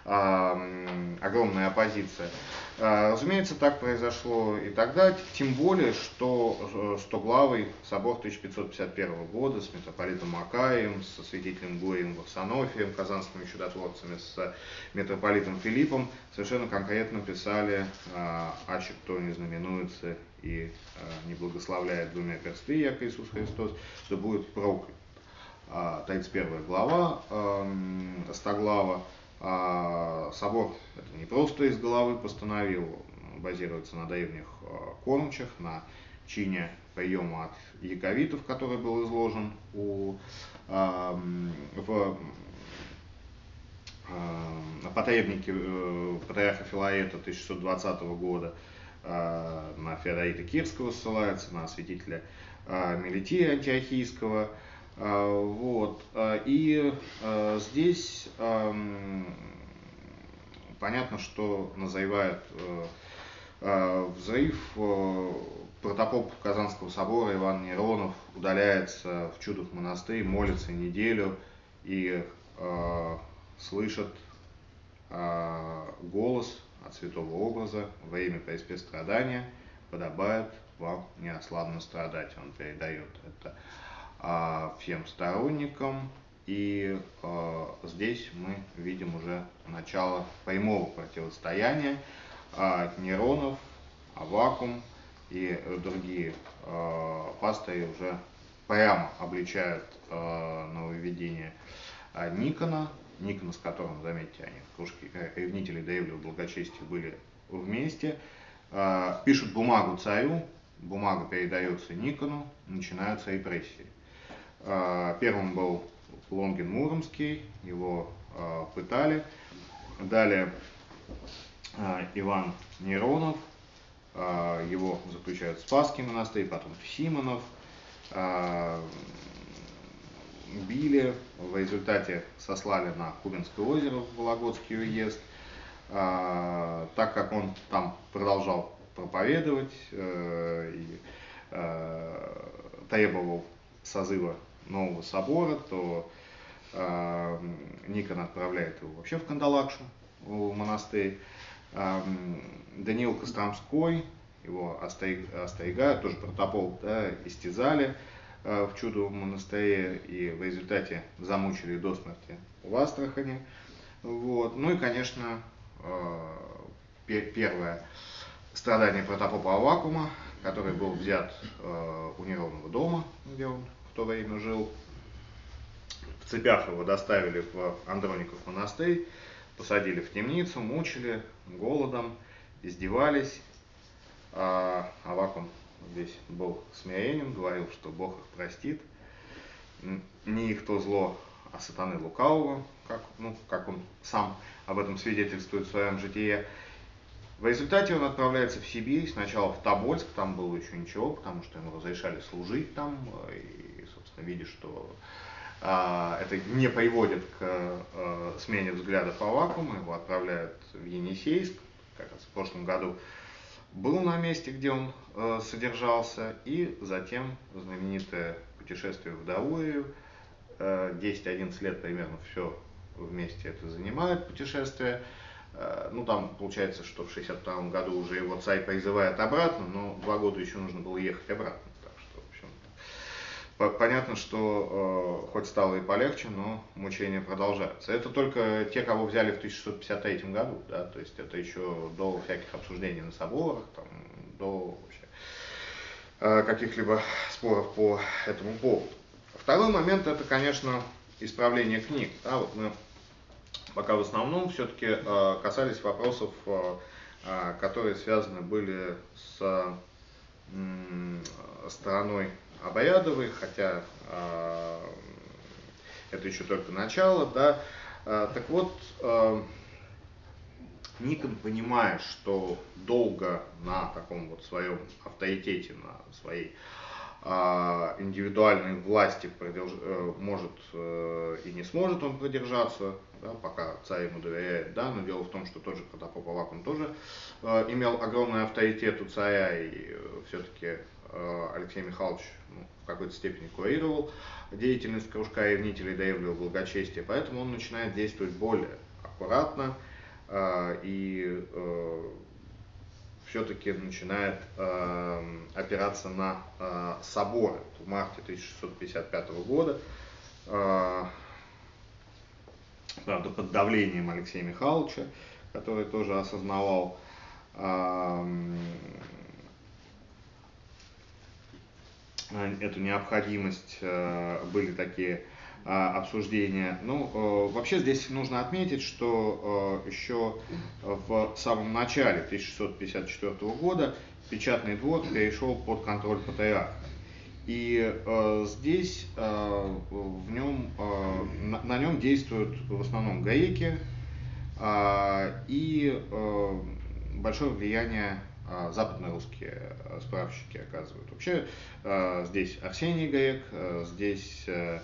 э, огромная оппозиция. Э, разумеется, так произошло и тогда, тем более, что стоглавый собор 1551 года с митрополитом Макаем, со святителем Горием Варсонофием, казанскими чудотворцами, с митрополитом Филиппом совершенно конкретно писали, э, аще кто не знаменуется и э, не благословляет двумя персты, як Иисус Христос, что будет проклят. 31 глава Стоглава. А, собор это не просто из головы постановил, базируется на древних а, кормчах, на чине приема от яковитов, который был изложен у, в на потребнике э, патриарха Филаета 1620 года а, на Феодорита Кирского ссылается, на святителя Мелития Антиохийского, а, вот. А, и а, здесь понятно, что назревает взрыв. Протопоп Казанского собора Иван Неронов удаляется в Чудов монастырь, молится неделю и слышит голос от святого образа во имя преиспе страдания подобает вам неослабно страдать. Он передает это а, всем сторонникам. И э, здесь мы видим уже начало прямого противостояния э, нейронов, Авакум и другие э, пастыри уже прямо обличают э, нововведение э, Никона, Никона, с которым, заметьте, они в кружке ревнителей Древнего благочестия были вместе, э, пишут бумагу царю, бумага передается Никону, начинаются репрессии. Э, первым был Лонгин Муромский, его э, пытали. Далее э, Иван Неронов, его заключают в Спасский монастырь, потом в Симонов, били, в результате сослали на Кубинское озеро в Вологодский уезд, так как он там продолжал проповедовать э, и э, требовал созыва нового собора, то э, Никон отправляет его вообще в Кандалакшу, в монастырь. Э, Даниил Костромской, его остерегают, тоже протопол, да, истязали э, в чудовом монастыре и в результате замучили до смерти в Астрахане. Вот. Ну и, конечно, э, первое страдание протопопа Авакума, который был взят э, у Неровного дома, где он в то время жил. В цепях его доставили в Андроников монастырь, посадили в темницу, мучили голодом, издевались. А Авакум здесь был смирением, говорил, что Бог их простит. Не их то зло, а сатаны лукавого, как, ну, как он сам об этом свидетельствует в своем житии. В результате он отправляется в Сибирь, сначала в Тобольск, там было еще ничего, потому что ему разрешали служить там, и, собственно, видя, что а, это не приводит к а, смене взглядов Авакума, его отправляют в Енисейск, как раз в прошлом году был на месте, где он а, содержался, и затем знаменитое путешествие в Даурию, 10-11 лет примерно все вместе это занимает путешествие, Э, ну, там получается, что в 62 году уже его царь призывает обратно, но два года еще нужно было ехать обратно. Так что, в общем, понятно, что э, хоть стало и полегче, но мучения продолжаются. Это только те, кого взяли в 1653 году, да, то есть это еще до всяких обсуждений на соборах, там, до вообще э, каких-либо споров по этому поводу. Второй момент это, конечно, исправление книг. Да, вот мы пока в основном все-таки э, касались вопросов, э, э, которые связаны были с стороной обрядовой, хотя это еще только начало, да. Так вот, Никон, понимая, что долго на таком вот своем авторитете, на своей индивидуальной власти продерж... может и не сможет он продержаться, да, пока царь ему доверяет, да, но дело в том, что тот же Протопоп Авакум тоже э, имел огромный авторитет у царя, и э, все-таки э, Алексей Михайлович ну, в какой-то степени курировал деятельность кружка ревнителей Древнего благочестия, поэтому он начинает действовать более аккуратно э, и э, все-таки начинает э, опираться на э, соборы в марте 1655 года. Э, правда, под давлением Алексея Михайловича, который тоже осознавал эту необходимость, э, были такие а, обсуждения. Ну, э, вообще здесь нужно отметить, что э, еще в самом начале 1654 года печатный двор перешел под контроль патриарха. И э, здесь э, в нем, э, на, на нем действуют в основном гаеки э, и э, большое влияние э, западно-русские э, справщики оказывают. Вообще э, здесь Арсений Гаек, э, здесь э,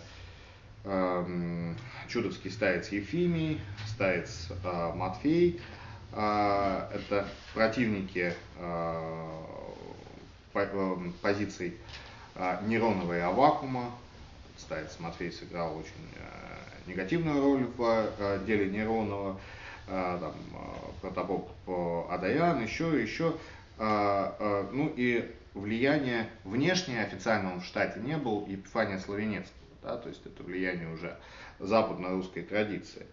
э, чудовский старец Ефимий, старец Матфей. Это противники позиций а, нейронного и авакума. Старец Матвей сыграл очень негативную роль в деле нейронного. Там, протопоп Адаян, еще, еще, ну и влияние внешнее официально он в штате не был, Епифания Славенецкого, да, то есть это влияние уже западно-русской традиции.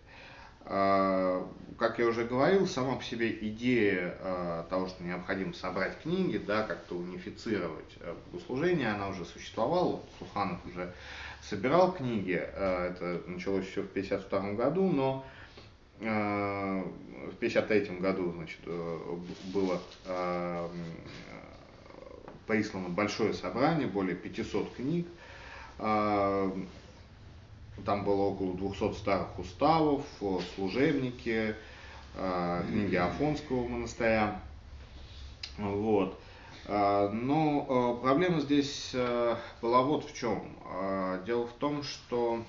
А, как я уже говорил, сама по себе идея а, того, что необходимо собрать книги, да, как-то унифицировать э, богослужение, она уже существовала. Суханов уже собирал книги, а, это началось еще в 1952 году, но в 1953 году значит, э, было прислано большое собрание, более 500 книг. Там было около 200 старых уставов, служебники, книги Афонского монастыря. Вот. Но проблема здесь была вот в чем. Дело в том, что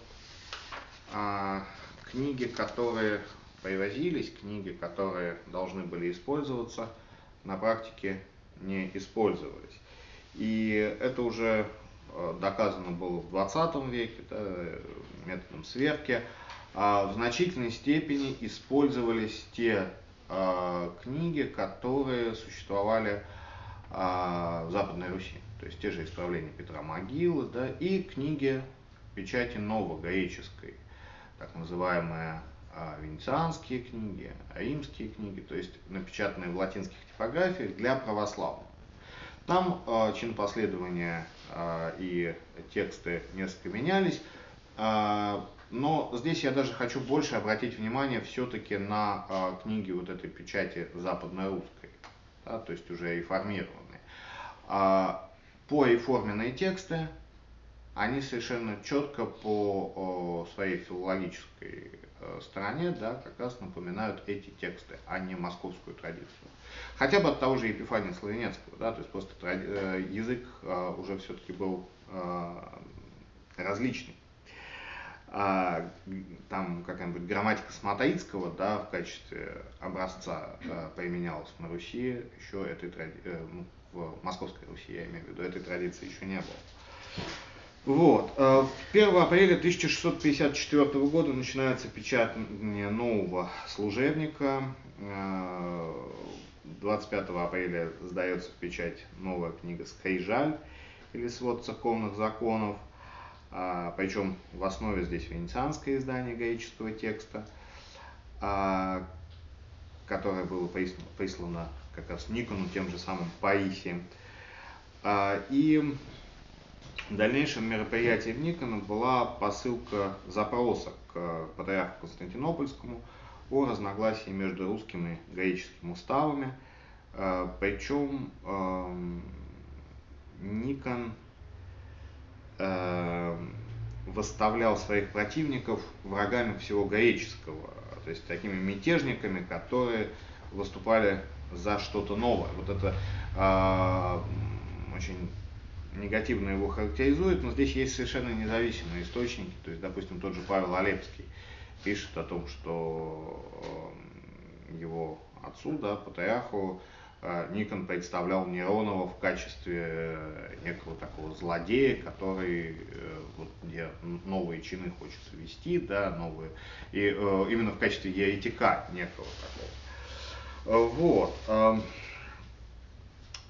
книги, которые привозились, книги, которые должны были использоваться, на практике не использовались. И это уже доказано было в 20 веке, да, методом сверки, а в значительной степени использовались те а, книги, которые существовали а, в Западной Руси. То есть те же исправления Петра Могилы, да, и книги печати новогреческой, так называемые венецианские книги, римские книги, то есть напечатанные в латинских типографиях для православных. Там э, чин последования э, и тексты несколько менялись, а, но здесь я даже хочу больше обратить внимание все-таки на а, книги вот этой печати западно-русской, да, то есть уже реформированные. А, реформенные тексты, они совершенно четко по своей филологической э, стороне да, как раз напоминают эти тексты, а не московскую традицию. Хотя бы от того же Епифания Славенецкого, да, то есть просто э, язык уже все-таки был различный а, там какая-нибудь грамматика Сматаицкого, да, в качестве образца применялась на Руси, еще этой традиции, э, ну, в Московской Руси, я имею в виду, этой традиции еще не было. Вот. 1 а, апреля 1654 года начинается печатание нового служебника. 25 а, апреля сдается в печать новая книга «Скрижаль» или «Свод церковных законов» а, причем в основе здесь венецианское издание греческого текста, которое было прислано, как раз Никону тем же самым Паисием. А, и дальнейшим мероприятием Никона была посылка запроса к патриарху Константинопольскому о разногласии между русским и греческим уставами. А, причем Никон э, восставлял своих противников врагами всего греческого, то есть такими мятежниками, которые выступали за что-то новое. Вот это э, очень негативно его характеризует, но здесь есть совершенно независимые источники, то есть, допустим, тот же Павел Олепский пишет о том, что э, его отцу, да, патриарху, Э, Никон представлял Неронова в качестве э, некого такого злодея, который э, вот, где новые чины хочет ввести, да, новые, и именно в качестве еретика некого такого. Вот.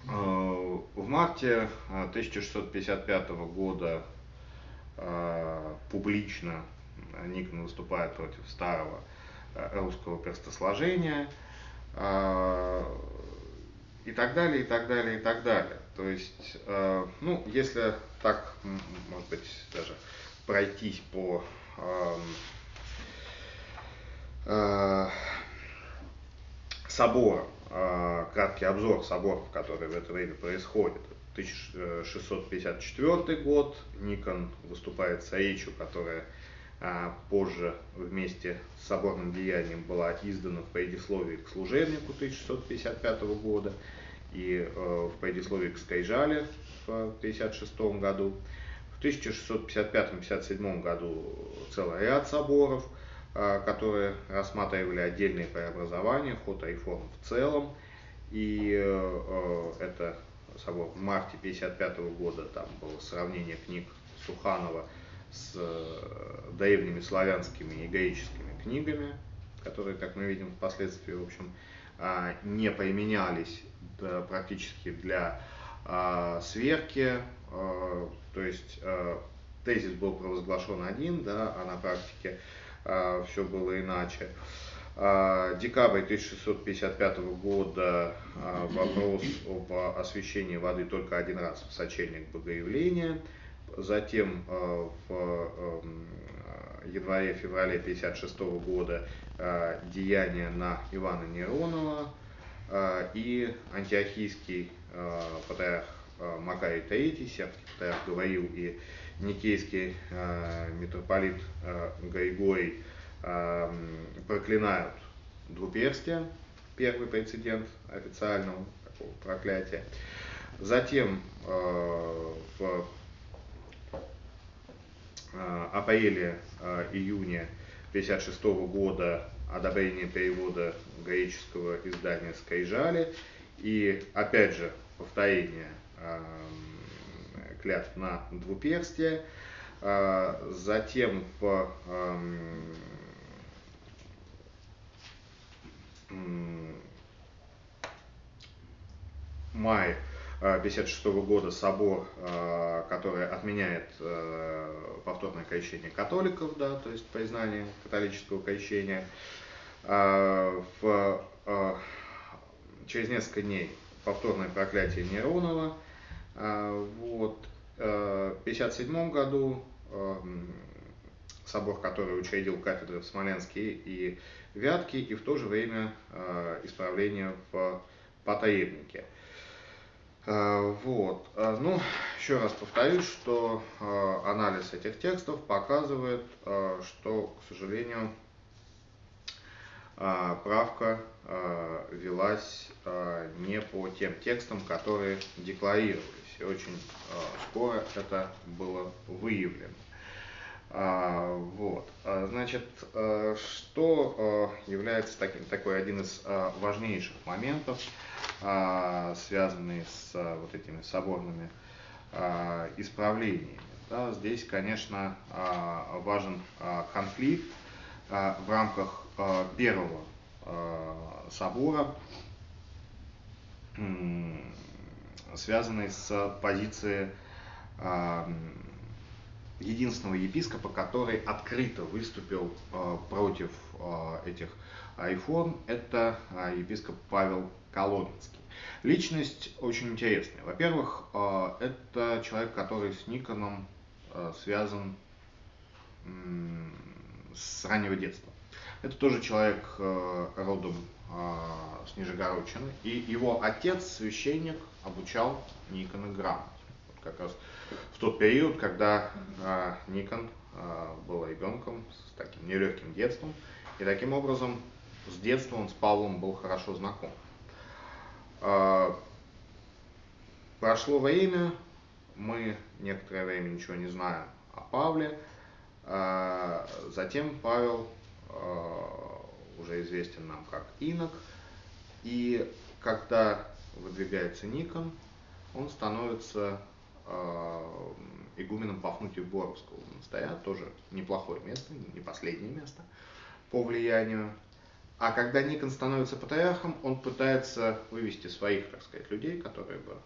Эм, в марте 1655 года публично Никон выступает против старого русского перстосложения и так далее, и так далее, и так далее. То есть, э, ну, если так, может быть, даже пройтись по э, э, соборам, э, краткий обзор соборов, которые в это время происходят. 1654 год, Никон выступает с речью, которая а позже вместе с соборным деянием была издана в предисловии к служебнику 1655 года и э, в предисловии к Скайжале в 1956 году. В 1655-57 году целый ряд соборов, э, которые рассматривали отдельные преобразования, ход реформ в целом. И э, это собор в марте 1955 года, там было сравнение книг Суханова с древними славянскими и греческими книгами которые, как мы видим, впоследствии, в общем, не применялись практически для сверки, то есть тезис был провозглашен один, да, а на практике все было иначе. Декабрь 1655 года вопрос об освещении воды только один раз в сочельник Богоявления. Затем в эм, январе-феврале 1956 года деяния на Ивана Неронова и антиохийский патриарх Макарий III, патриарх говорил, и никейский митрополит Григорий проклинают двуперстие, первый прецедент официального такого проклятия. Затем э, в э, апреле-июне э, 1956 года одобрение перевода греческого издания «Скрижали» и, опять же, повторение э, клятв на двуперстие. Э, затем в мае 1956 года собор, э, который отменяет э, повторное крещение католиков, да, то есть признание католического крещения. В, через несколько дней повторное проклятие Неронова. Вот. В 1957 году собор, который учредил кафедры в Смоленске и Вятке, и в то же время э, исправление в Потаебнике. Э, вот. Э, ну, еще раз повторюсь, что анализ этих текстов показывает, что, к сожалению, правка велась не по тем текстам, которые декларировались. И очень скоро это было выявлено. А, вот. А, значит, а, что является таким, такой один из важнейших моментов, связанный с вот этими соборными исправлениями. Да, здесь, конечно, важен конфликт в рамках первого собора, связанный с позицией единственного епископа, который открыто выступил э, против э, этих айфон, это епископ Павел Коломенский. Личность очень интересная. Во-первых, это человек, который с Никоном связан с раннего детства. Это тоже человек э, родом с Нижегородчины, и его отец, священник, обучал Никона грамоте. Вот как раз в тот период, когда а, Никон а, был ребенком с таким нелегким детством, и таким образом с детства он с Павлом был хорошо знаком. А, прошло время, мы некоторое время ничего не знаем о Павле, а, затем Павел а, уже известен нам как инок, и когда выдвигается Никон, он становится Э, игуменом Пафнутия Боровского монастыря, тоже неплохое место, не последнее место по влиянию. А когда Никон становится патриархом, он пытается вывести своих, так сказать, людей, которые бы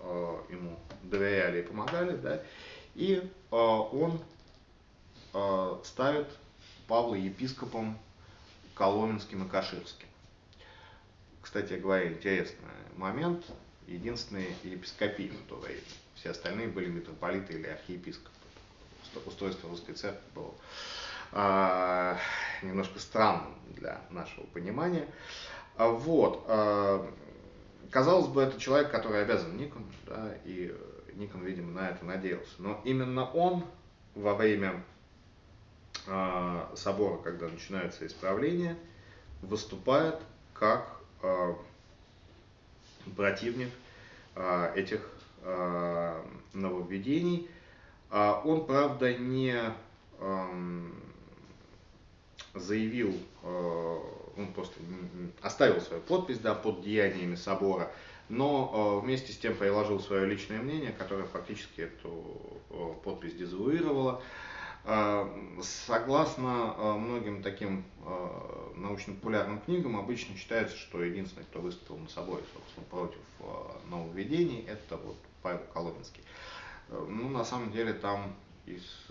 э, ему доверяли и помогали, да, и э, он э, ставит Павла епископом Коломенским и Каширским. Кстати говоря, интересный момент, единственный епископий на то время все остальные были митрополиты или архиепископы. Устройство русской церкви было а, немножко странным для нашего понимания. А, вот. А, казалось бы, это человек, который обязан Никону, да, и Никон, видимо, на это надеялся. Но именно он во время а, собора, когда начинается исправление, выступает как противник а, этих Э, нововведений. А он, правда, не эм, заявил, э, он просто оставил свою подпись да, под деяниями собора, но э, вместе с тем приложил свое личное мнение, которое фактически эту подпись дезавуировало. Согласно многим таким научно-популярным книгам, обычно считается, что единственный, кто выступил на собой, собственно, против нововведений, это вот Павел Коломенский. Ну, на самом деле, там из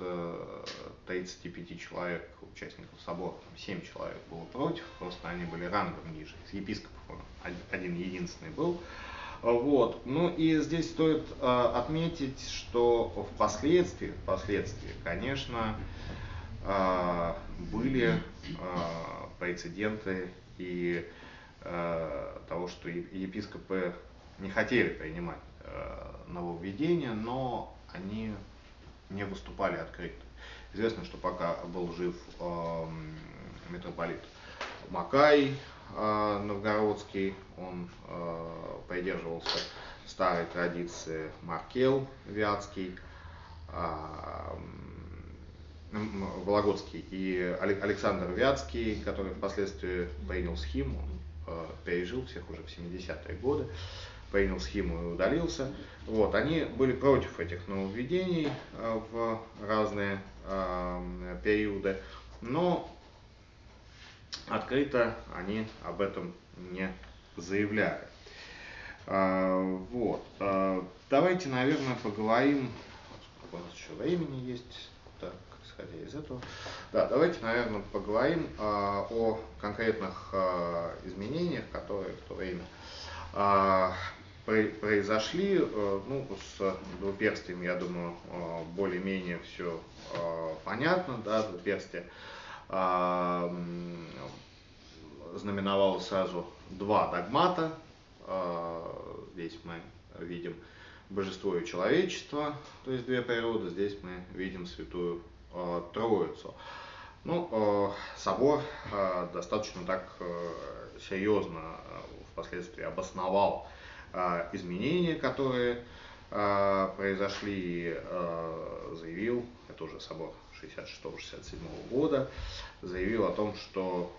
35 человек, участников собора, там 7 человек было против, просто они были рангом ниже. Из епископов он один единственный был. Вот. Ну и здесь стоит э, отметить, что впоследствии, впоследствии, конечно, э, были э, прецеденты и того, что епископы не хотели принимать нововведения, но они не выступали открыто. Известно, что пока был жив митрополит Макай Новгородский, он э, придерживался старой традиции Маркел Вятский, э, Вологодский и Александр Вятский, который впоследствии принял схему, пережил всех уже в 70-е годы. Принял схему и удалился. Вот, они были против этих нововведений в разные периоды, но открыто они об этом не заявляли. Э, вот. Э, давайте, наверное, поговорим, у нас еще времени есть, так, исходя из этого. Да, давайте, наверное, поговорим э, о конкретных изменениях, которые в то время произошли. Ну, с двуперстием, я думаю, более-менее все понятно. Да, двуперстие знаменовало сразу два догмата. Здесь мы видим божество и человечество, то есть две природы. Здесь мы видим святую Троицу. Ну, собор достаточно так серьезно впоследствии обосновал а, изменения, которые а, произошли, а, заявил, это уже собор 66-67 года, заявил о том, что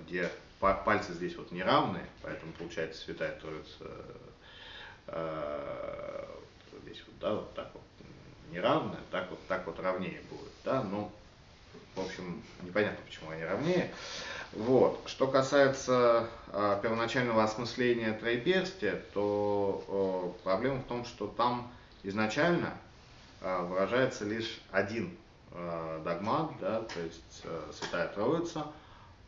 где пальцы здесь вот неравные, поэтому получается Святая Троица здесь вот, да, вот так вот неравная, так вот, так вот равнее будет, да, но, в общем, непонятно, почему они равнее. Вот. Что касается э, первоначального осмысления троеперстия, то э, проблема в том, что там изначально э, выражается лишь один э, догмат, да, то есть э, Святая Троица,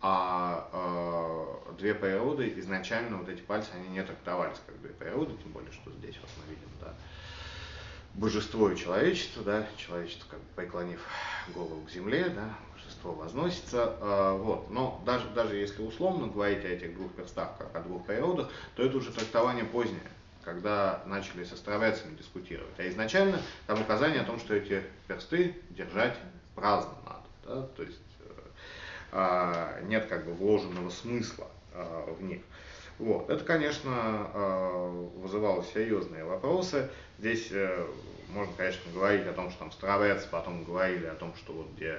а э, две природы изначально вот эти пальцы они не трактовались как две природы, тем более, что здесь вот мы видим, да, божество и человечество, да, человечество как бы преклонив голову к земле, да, божество возносится, э, вот. Но даже, даже если условно говорить о этих двух перстах, как о двух природах, то это уже трактование позднее, когда начали с островецами дискутировать. А изначально там указание о том, что эти персты держать праздно надо, да, то есть э, нет как бы вложенного смысла э, в них. Вот. Это, конечно, э, вызывало серьезные вопросы. Здесь э, можно, конечно, говорить о том, что там Стравец, потом говорили о том, что вот где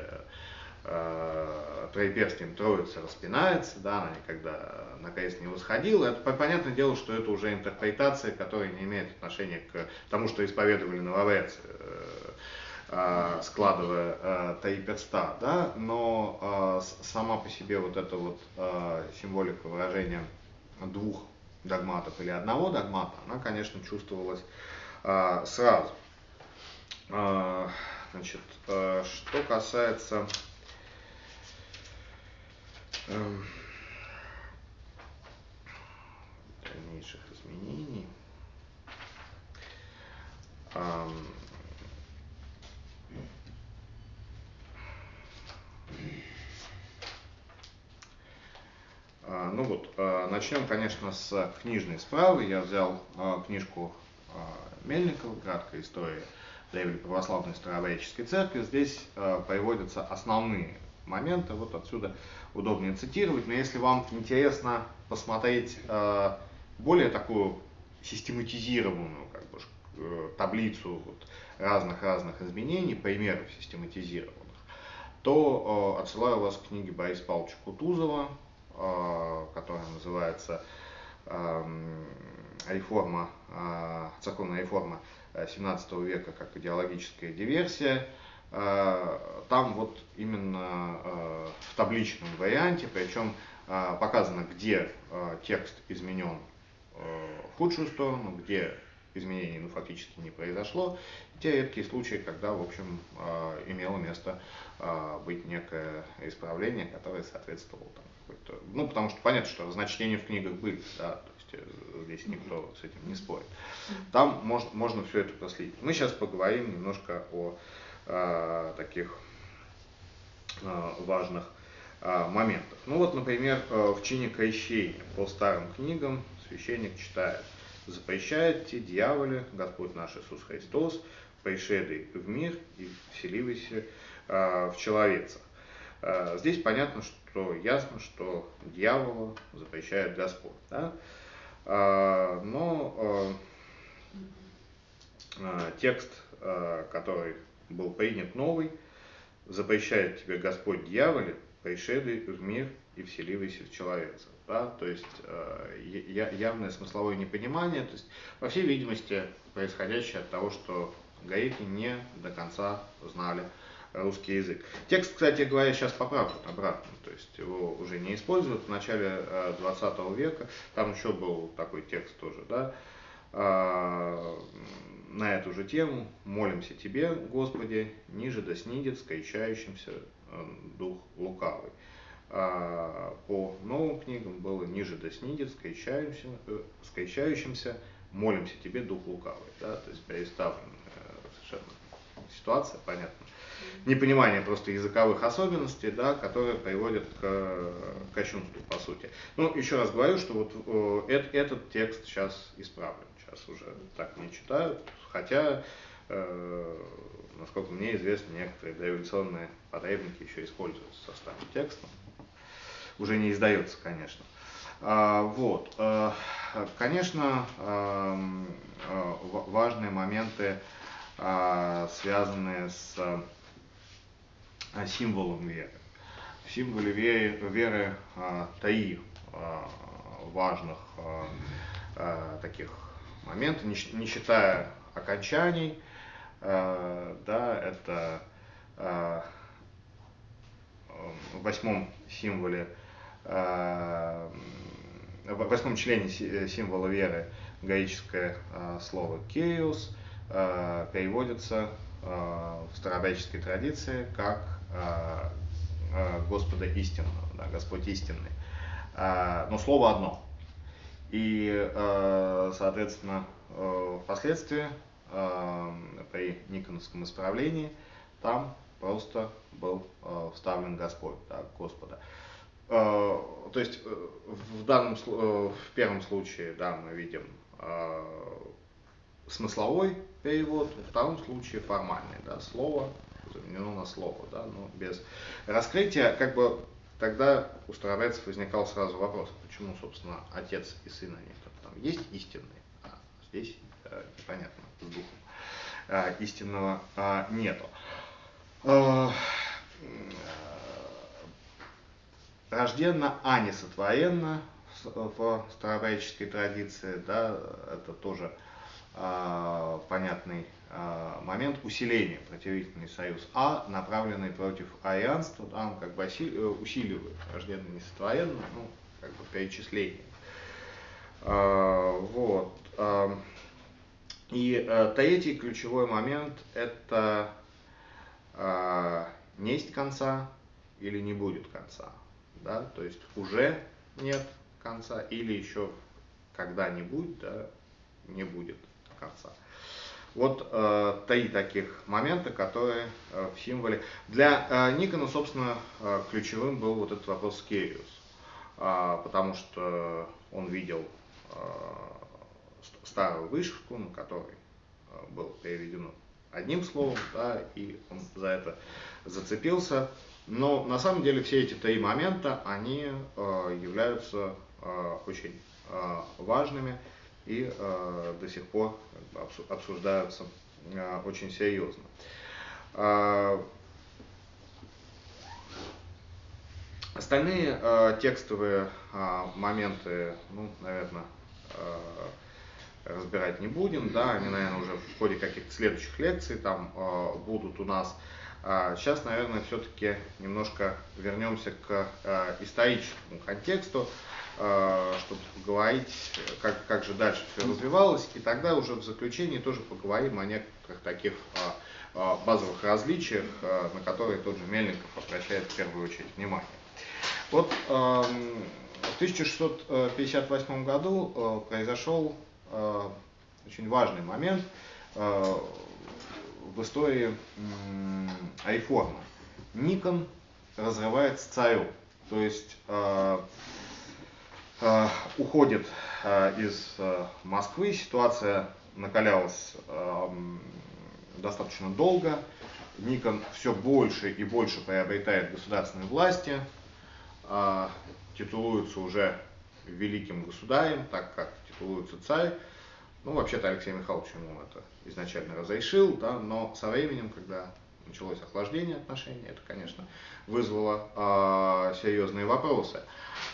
э, троеперстием троица распинается, да, она никогда на крест не восходила. Это понятное дело, что это уже интерпретация, которая не имеет отношения к тому, что исповедовали нововецы, складывая э, три да, но сама по себе вот эта вот символика выражения двух догматов или одного догмата, она, конечно, чувствовалась а, сразу. А, значит, а, что касается дальнейших изменений, а, А, ну вот, а, начнем, конечно, с книжной справы. Я взял а, книжку Мельникова «Краткая история древней православной старообрядческой церкви». Здесь приводятся основные моменты, вот отсюда удобнее цитировать. Но если вам интересно посмотреть более такую систематизированную как бы, э, таблицу вот разных-разных изменений, примеров систематизированных, то отсылаю вас к книге Бориса Павловича Кутузова Э, которая называется эм, реформа, э, церковная реформа 17 века как идеологическая диверсия. Там вот именно в табличном варианте, причем показано, где текст изменен в худшую сторону, где изменений ну, фактически не произошло. те редкие случаи, когда, в общем, имело место быть некое исправление, которое соответствовало там, какой-то... Ну, потому что понятно, что разночтения в книгах были, да, то есть э, здесь никто с этим не спорит. Там можно, можно все это проследить. Мы сейчас поговорим немножко о э, таких э, важных э, моментах. Ну вот, например, э, в чине крещения по старым книгам священник читает «Запрещает те дьяволе, Господь наш Иисус Христос, пришедший в мир и вселивайся э, в человеца». Э, здесь понятно, что ясно, что дьяволу запрещает Господь. Да? Э, но э, текст, который был принят новый, запрещает тебе Господь дьяволе, пришедший в мир и вселивайся в человека. Да? То есть явное смысловое непонимание, то есть, по всей видимости, происходящее от того, что гаити не до конца знали русский язык. Текст, кстати говоря, сейчас поправлен обратно, то есть его уже не используют. В начале 20 э, века там еще был такой текст тоже, да, а, на эту же тему «Молимся Тебе, Господи, ниже да снидет скончающимся э, дух лукавый». А, по новым книгам было «Ниже да снидет скончающимся, э, скончающимся молимся Тебе, дух лукавый». Да, то есть переставлена совершенно ситуация, понятно непонимание просто языковых особенностей, да, которые приводят к кощунству, по сути. Ну, еще раз говорю, что вот э, этот текст сейчас исправлен, сейчас уже так не читают, хотя, э, насколько мне известно, некоторые дореволюционные потребники еще используются со старым текстом. Уже не издается, конечно. А, вот. А, конечно, а, важные моменты, а, связанные с символом веры. В символе веры, веры три важных таких момента, не, считая окончаний, а, да, это а, в восьмом символе, а, в восьмом члене символа веры греческое слово «кеус» переводится в старообрядческой традиции как Э, э, Господа истинного, да, Господь истинный. Э, но слово одно. И, соответственно, впоследствии при Никоновском исправлении там просто был вставлен Господь, да, Господа. То есть в данном в первом случае, да, мы видим смысловой перевод, в втором случае формальный, да, слово заменено на слово, да, но без раскрытия, как бы тогда у старобрядцев возникал сразу вопрос, почему, собственно, отец и сын они там есть истинные, а здесь э, непонятно с духом э, истинного э, нету. Э, рожденно, а не сотворенно в старобрядческой традиции, да, это тоже э, понятный Э, момент усиления противительный союз А, направленный против арианства, там как бы э, усиливает враждебно несотворенно, ну, как бы перечисление. Э, вот. И третий ключевой момент – это несть конца или не будет конца. Да? То есть уже нет конца или еще когда-нибудь да, не будет конца. Вот э, три таких момента, которые э, в символе. Для э, Никона, собственно, э, ключевым был вот этот вопрос Кериус, э, потому что он видел э, старую вышивку, на которой э, было переведено одним словом, да, и он за это зацепился. Но на самом деле все эти три момента, они э, являются э, очень э, важными и э, до сих пор обсуждаются э, очень серьезно. Э, остальные э, текстовые э, моменты, ну, наверное, э, разбирать не будем, да, они, наверное, уже в ходе каких-то следующих лекций там э, будут у нас. А сейчас, наверное, все-таки немножко вернемся к э, историческому контексту, э, чтобы поговорить, как, как же дальше все развивалось, и тогда уже в заключении тоже поговорим о некоторых таких э, э базовых различиях, э, на которые тот же Мельников обращает в первую очередь внимание. Вот э, в 1658 году э, произошел Э, очень важный момент э, в истории реформы. Никон разрывает с царем, то есть э, уходит из Москвы, ситуация накалялась достаточно долго, Никон все больше и больше приобретает государственной власти, титулуется уже великим государем, так как титулуется царь. Ну, вообще-то Алексей Михайлович ему это изначально разрешил, да, но со временем, когда началось охлаждение отношений, это, конечно, вызвало э, серьезные вопросы.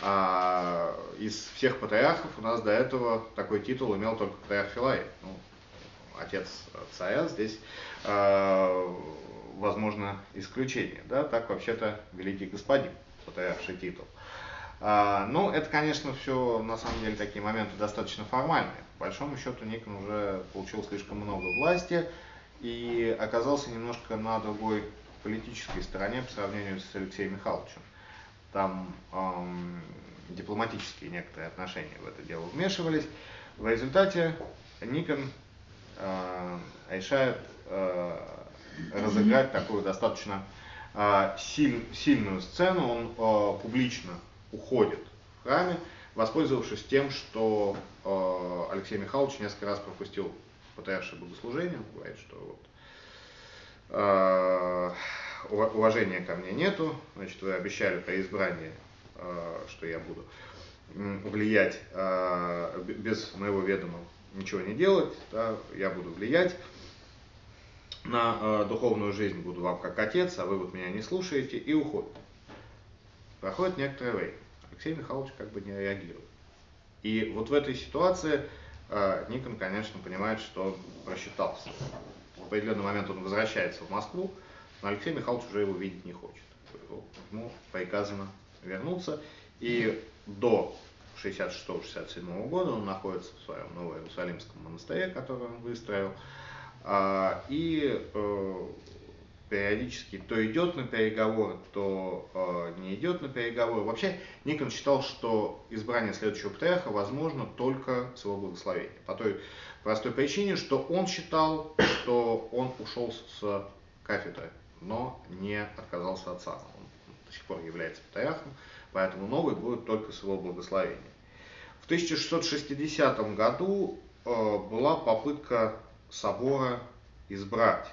А, из всех патриархов у нас до этого такой титул имел только патриарх Филарет. Ну, отец царя здесь, э, возможно, исключение. Да? Так вообще-то великий господин, патриарший титул. А, ну, это, конечно, все на самом деле такие моменты достаточно формальные. По большому счету Никон уже получил слишком много власти и оказался немножко на другой политической стороне по сравнению с Алексеем Михайловичем. Там эм, дипломатические некоторые отношения в это дело вмешивались. В результате Никон э, решает э, разыграть такую достаточно э, силь, сильную сцену. Он э, публично уходит в храме, воспользовавшись тем, что э, Алексей Михайлович несколько раз пропустил патриаршее богослужение, говорит, что вот, э, уважения ко мне нету, значит, вы обещали при избрании, э, что я буду влиять э, без моего ведома ничего не делать, да, я буду влиять на духовную жизнь, буду вам как отец, а вы вот меня не слушаете, и уходит. Проходит некоторое время. Алексей Михайлович как бы не реагирует. И вот в этой ситуации Никон, конечно, понимает, что просчитался. В определенный момент он возвращается в Москву, но Алексей Михайлович уже его видеть не хочет. Ему приказано вернуться. И до 66-67 года он находится в своем Новоиерусалимском монастыре, который он выстроил. А, и э, периодически то идет на переговоры, то э, не идет на переговоры. Вообще Никон считал, что избрание следующего патриарха возможно только с его благословения. По той простой причине, что он считал, что он ушел с кафедры, но не отказался от сана. Он до сих пор является патриархом, поэтому новый будет только с его благословения. В 1660 году э, была попытка собора избрать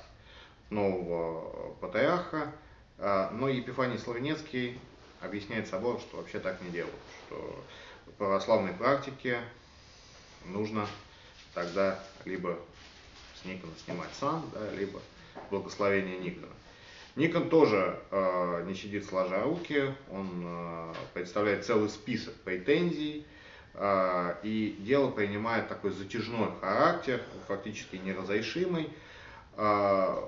нового патриарха, а, но Епифаний Славенецкий объясняет собор, что вообще так не делают, что в православной практике нужно тогда либо с Никона снимать сам, да, либо благословение Никона. Никон тоже э, не сидит сложа руки, он э, представляет целый список претензий, э, и дело принимает такой затяжной характер, фактически неразрешимый. Э,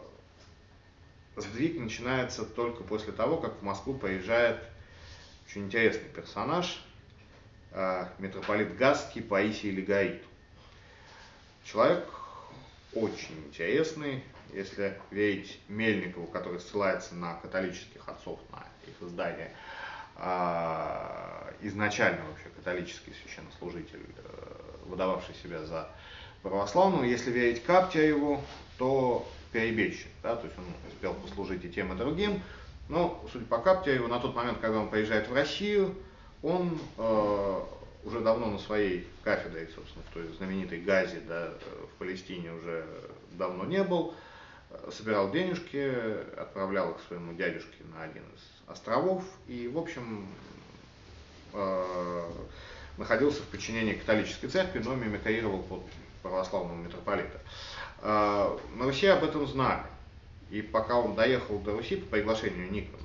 сдвиг начинается только после того, как в Москву приезжает очень интересный персонаж, э, митрополит Гасский Паисий Легаит. Человек очень интересный, если верить Мельникову, который ссылается на католических отцов, на их издание, э, изначально вообще католический священнослужитель, э, выдававший себя за православного. Если верить Каптяеву, то перебежчик, да, то есть он успел послужить и тем, и другим, но, судя по Каптяеву, на тот момент, когда он приезжает в Россию, он э, уже давно на своей кафедре, собственно, в той знаменитой Газе, да, в Палестине уже давно не был, собирал денежки, отправлял их своему дядюшке на один из островов и, в общем, э, находился в подчинении католической церкви, но мимикрировал под православного митрополита. На Руси об этом знали. И пока он доехал до Руси по приглашению Никона,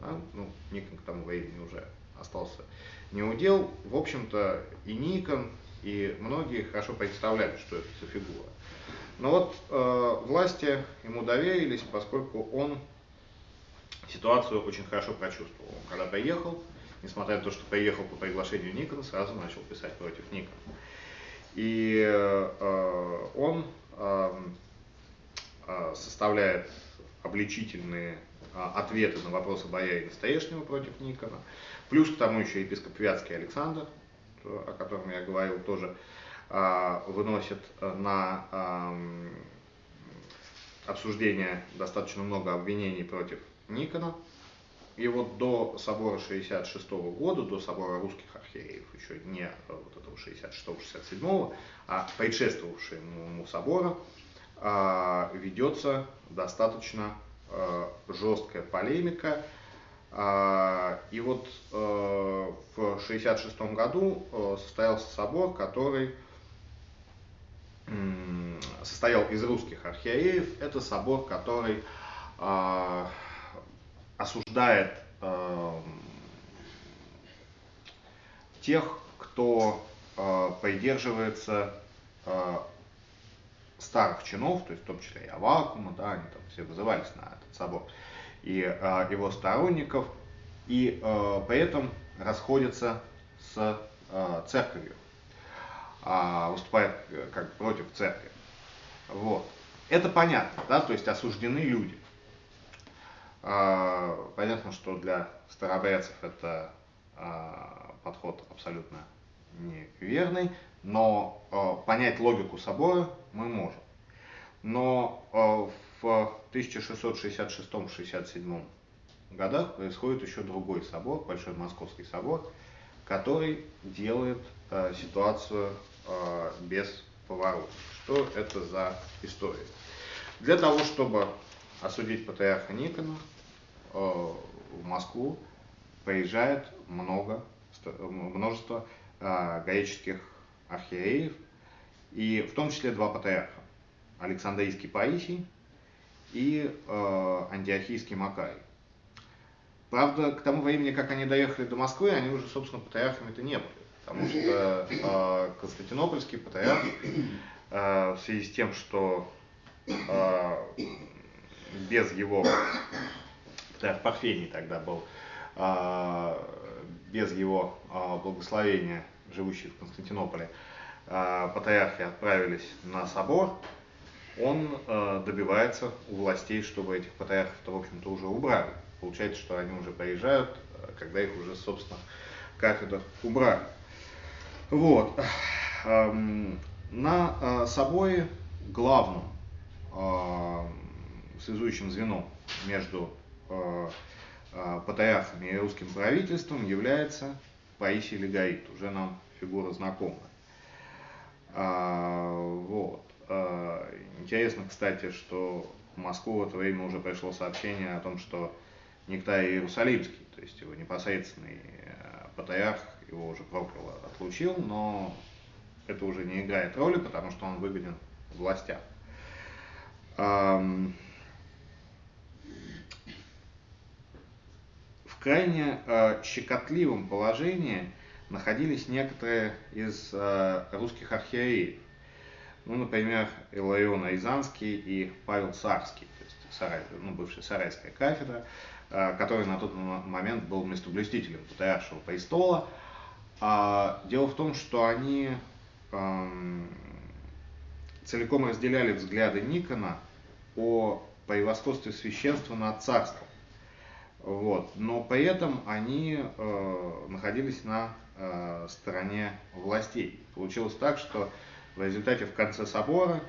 да, ну, Никон к тому времени уже остался не удел, в общем-то и Никон, и многие хорошо представляли, что это за фигура. Но вот э, власти ему доверились, поскольку он ситуацию очень хорошо прочувствовал. когда приехал, несмотря на то, что приехал по приглашению Никона, сразу начал писать против Никона. И э, он э, э, составляет обличительные э, ответы на вопросы боярина Стоешнего против Никона. Плюс к тому еще епископ Вятский Александр, о котором я говорил, тоже э, выносит на э, обсуждение достаточно много обвинений против Никона. И вот до собора 66 -го года, до собора русских архиереев, еще не вот этого 66-67, а предшествовавшего ему собора, а, ведется достаточно а, жесткая полемика. А, и вот в 66 году состоялся собор, который состоял из русских архиереев. Это собор, который осуждает э, тех, кто э, придерживается э, старых чинов, то есть в том числе и Авакума, да, они там все вызывались на этот собор, и э, его сторонников, и э, при этом расходятся с э, церковью, э, выступает как против церкви. Вот. Это понятно, да, то есть осуждены люди. А, понятно, что для старобрядцев это а, подход абсолютно неверный, но а, понять логику собора мы можем. Но в 1666-67 годах происходит еще другой собор, Большой Московский собор, который делает ситуацию без поворота. Что это за история? Для того, чтобы осудить патриарха Никона, в Москву приезжает много, множество э, греческих архиереев, и в том числе два патриарха, Александрийский Паисий и э, Антиохийский Макарий. Правда, к тому времени, как они доехали до Москвы, они уже, собственно, патриархами-то не были, потому что э, Константинопольский патриарх э, в связи с тем, что э, без его, да, Парфений тогда был, а, без его а, благословения, живущий в Константинополе, а, патриархи отправились на собор, он добивается у властей, чтобы этих патриархов-то, в общем-то, уже убрали. Получается, что они уже приезжают, когда их уже, собственно, кафедр убрали. Вот. На соборе главным связующим звеном между патриархами и русским правительством является Паисий Легорит, уже нам фигура знакомая. А, вот. А, интересно, кстати, что в Москву в это время уже пришло сообщение о том, что Нектарий Иерусалимский, то есть его непосредственный э, патриарх, его уже проклял, отлучил, но это уже не играет роли, потому что он выгоден властям. Крайне э, щекотливом положении находились некоторые из э, русских архиереев. Ну, например, Иларион Рязанский и Павел Сарский, то есть Сарай, ну, бывшая Сарайская кафедра, э, который на тот момент был местоблюстителем Патриаршего престола. А, дело в том, что они э, целиком разделяли взгляды Никона о превосходстве священства над царством. Вот. Но при этом они э, находились на э, стороне властей. Получилось так, что в результате в конце собора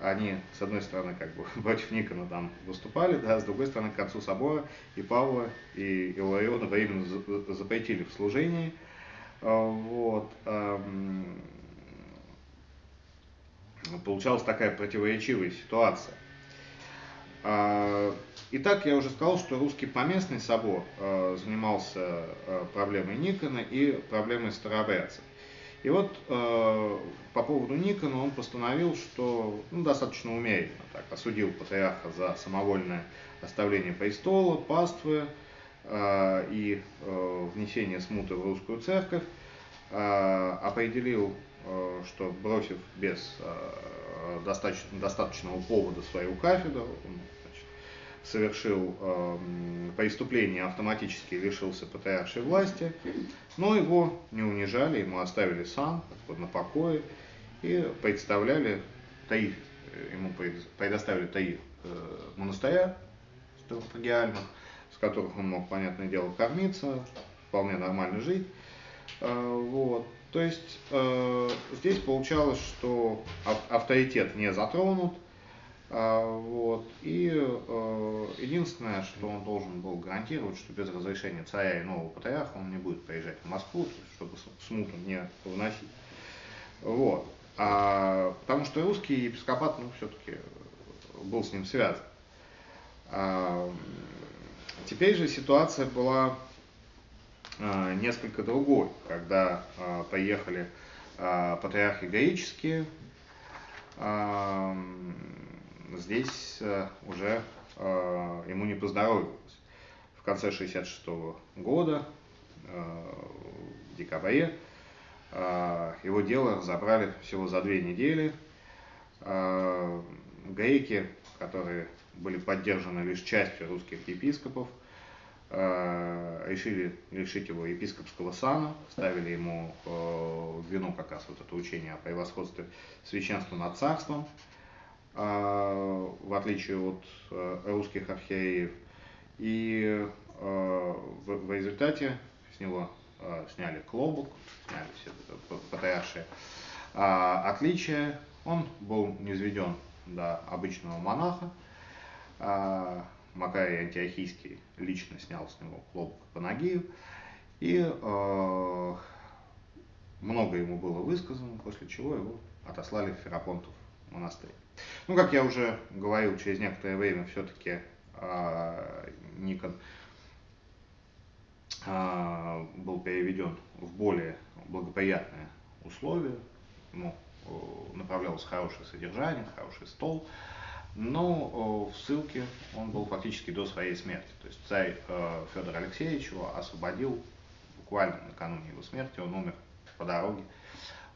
они, с одной стороны, как бы против Никона там выступали, да, с другой стороны, к концу собора и Павла, и Илариона временно запретили в служении. Э, вот. Эм, получалась такая противоречивая ситуация. Итак, я уже сказал, что русский поместный собор а, занимался а, проблемой Никона и проблемой старообрядцев. И вот по поводу Никона он постановил, что ну, достаточно умеренно так, осудил патриарха за самовольное оставление престола, паствы и внесение смуты в русскую церковь, определил что бросив без достаточно, достаточного повода свою кафедру, он совершил преступление, автоматически лишился патриаршей власти, но его не унижали, ему оставили сан на покое и представляли Таиф, ему предоставили Таиф монастыря стратегиальных, с которых он мог, понятное дело, кормиться, вполне нормально жить. Вот. То есть э, здесь получалось, что авторитет не затронут, э, вот, и э, единственное, что он должен был гарантировать, что без разрешения царя и нового патриарха он не будет приезжать в Москву, чтобы смуту не выносить. Вот. А, потому что русский епископат, ну, все-таки был с ним связан. А, теперь же ситуация была а, несколько другой, когда а, поехали а, патриархи греческие, здесь уже ему не поздоровилось. В конце 66 года, в декабре, его дело забрали всего за две недели. Греки, которые были поддержаны лишь частью русских епископов, Э, решили лишить его епископского сана, ставили ему э, вину как раз вот это учение о превосходстве священства над царством, э, в отличие от русских архиереев. И в, результате с него сняли клобук, сняли все патриаршие отличие. Он был низведен до обычного монаха, Макарий Антиохийский лично снял с него клобук по ноге, и э, много ему было высказано, после чего его отослали в Ферапонтов монастырь. Ну, как я уже говорил, через некоторое время все-таки э, Никон э, был переведен в более благоприятные условия, ему направлялось хорошее содержание, хороший стол, но в ссылке он был фактически до своей смерти. То есть царь э, Федор Алексеевич его освободил буквально накануне его смерти, он умер по дороге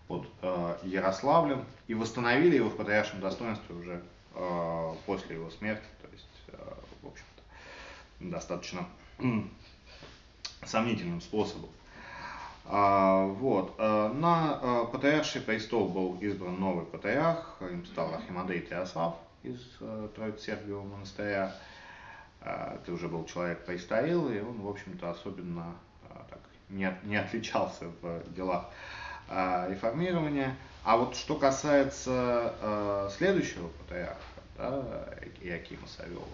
под э, Ярославлем и восстановили его в патриаршем достоинстве уже э, после его смерти, то есть, в общем-то, достаточно сомнительным способом. А, вот. На патриарший престол был избран новый патриарх, им стал Архимандрей Теослав, из э, Троиц-Сергиевого монастыря. Э, это уже был человек престарелый, и он, в общем-то, особенно э, так, не, не отличался в делах э, реформирования. А вот что касается э, следующего патриарха, да, Иакима Савелова,